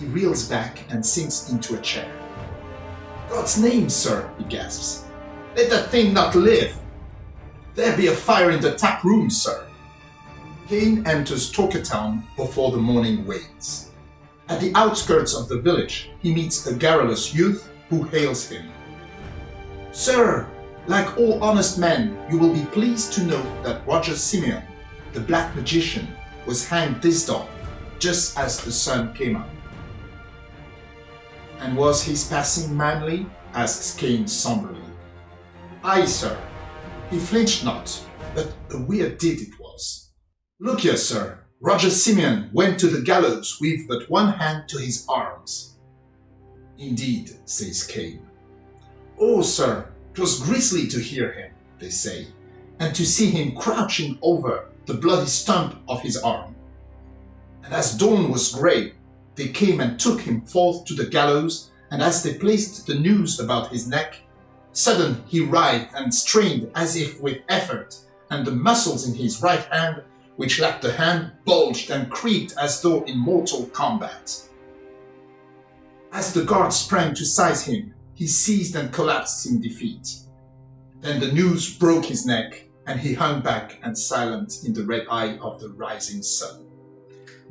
[SPEAKER 1] He reels back and sinks into a chair. God's name, sir, he gasps. Let that thing not live. There be a fire in the tap room, sir. Kane enters Torkertown before the morning wanes. At the outskirts of the village, he meets a garrulous youth who hails him. Sir, like all honest men, you will be pleased to know that Roger Simeon, the black magician, was hanged this dawn, just as the sun came up. And was his passing manly? asks Kane somberly. Aye, sir. He flinched not, but a weird deed it was. Look here, sir. Roger Simeon went to the gallows with but one hand to his arms. Indeed, says Kane. Oh, sir, 'twas grisly to hear him, they say, and to see him crouching over the bloody stump of his arm. And as dawn was grey, they came and took him forth to the gallows, and as they placed the noose about his neck, sudden he writhed and strained as if with effort, and the muscles in his right hand, which lacked the hand, bulged and creaked as though in mortal combat. As the guards sprang to seize him, he seized and collapsed in defeat. Then the noose broke his neck, and he hung back and silent in the red eye of the rising sun.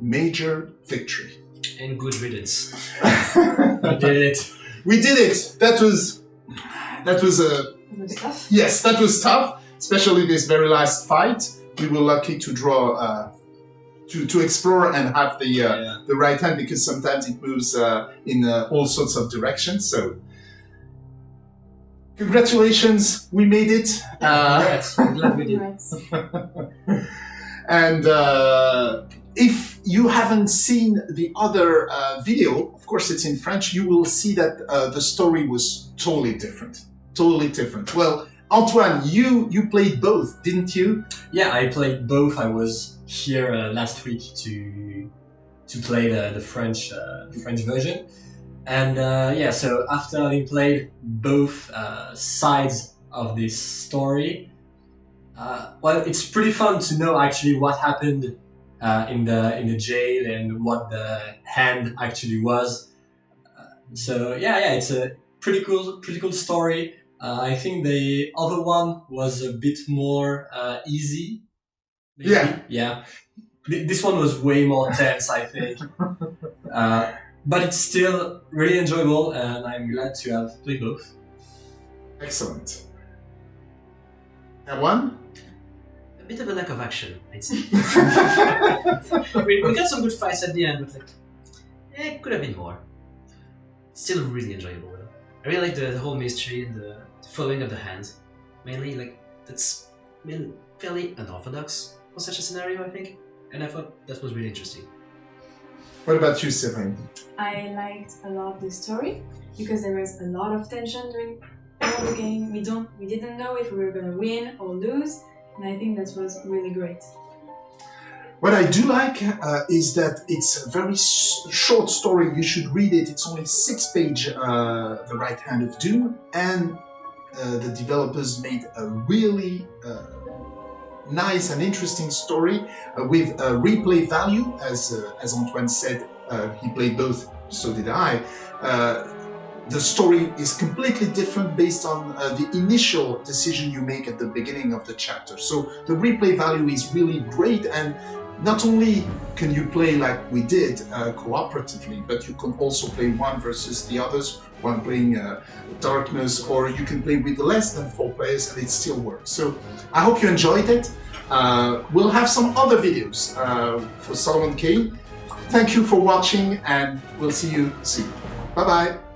[SPEAKER 1] Major victory.
[SPEAKER 3] And good riddance.
[SPEAKER 2] We did it.
[SPEAKER 1] We did it. That was that was a
[SPEAKER 4] the stuff.
[SPEAKER 1] yes, that was tough, especially this very last fight. We were lucky to draw uh, to to explore and have the uh,
[SPEAKER 2] Yeah.
[SPEAKER 1] the right hand because sometimes it moves uh, in uh, all sorts of directions. So congratulations, we made it. Uh,
[SPEAKER 3] Congrats. Glad we did.
[SPEAKER 1] And uh, if you haven't seen the other uh, video, of course it's in French, you will see that uh, the story was totally different. Totally different. Well, Antoine, you you played both, didn't you?
[SPEAKER 2] Yeah, I played both. I was here uh, last week to to play the, the French uh, the French version, and uh, yeah. So after having played both uh, sides of this story, uh, well, it's pretty fun to know actually what happened uh, in the in the jail and what the hand actually was. Uh, so yeah, yeah, it's a pretty cool pretty cool story. Uh, I think the other one was a bit more uh, easy. maybe.
[SPEAKER 1] Yeah.
[SPEAKER 2] Yeah. This one was way more tense, I think. but it's still really enjoyable, and I'm glad to have played both.
[SPEAKER 1] Excellent. And one?
[SPEAKER 3] a bit of a lack of action, I'd say. we, we got some good fights at the end, but like, eh, could have been more. Still really enjoyable though. I really like the, the whole mystery and the following of the hand. Mainly, like that's been fairly unorthodox for such a scenario, I think. And I thought that was really interesting.
[SPEAKER 1] What about you, Sylvain?
[SPEAKER 4] I liked a lot the story because there was a lot of tension during all the game. We don't, we didn't know if we were gonna win or lose, and I think that was really great.
[SPEAKER 1] What I do like uh, is that it's a very s- short story. You should read it. It's only six page, uh, The Right Hand of Doom, and uh, the developers made a really uh, nice and interesting story uh, with a replay value. As uh, as Antoine said, uh, he played both. So did I. Uh, the story is completely different based on uh, the initial decision you make at the beginning of the chapter. So the replay value is really great and not only can you play like we did uh, cooperatively, but you can also play one versus the others, one playing uh, Darkness, or you can play with less than four players and it still works. So I hope you enjoyed it. Uh, we'll have some other videos uh, for Solomon Kane. Thank you for watching and we'll see you soon. Bye bye.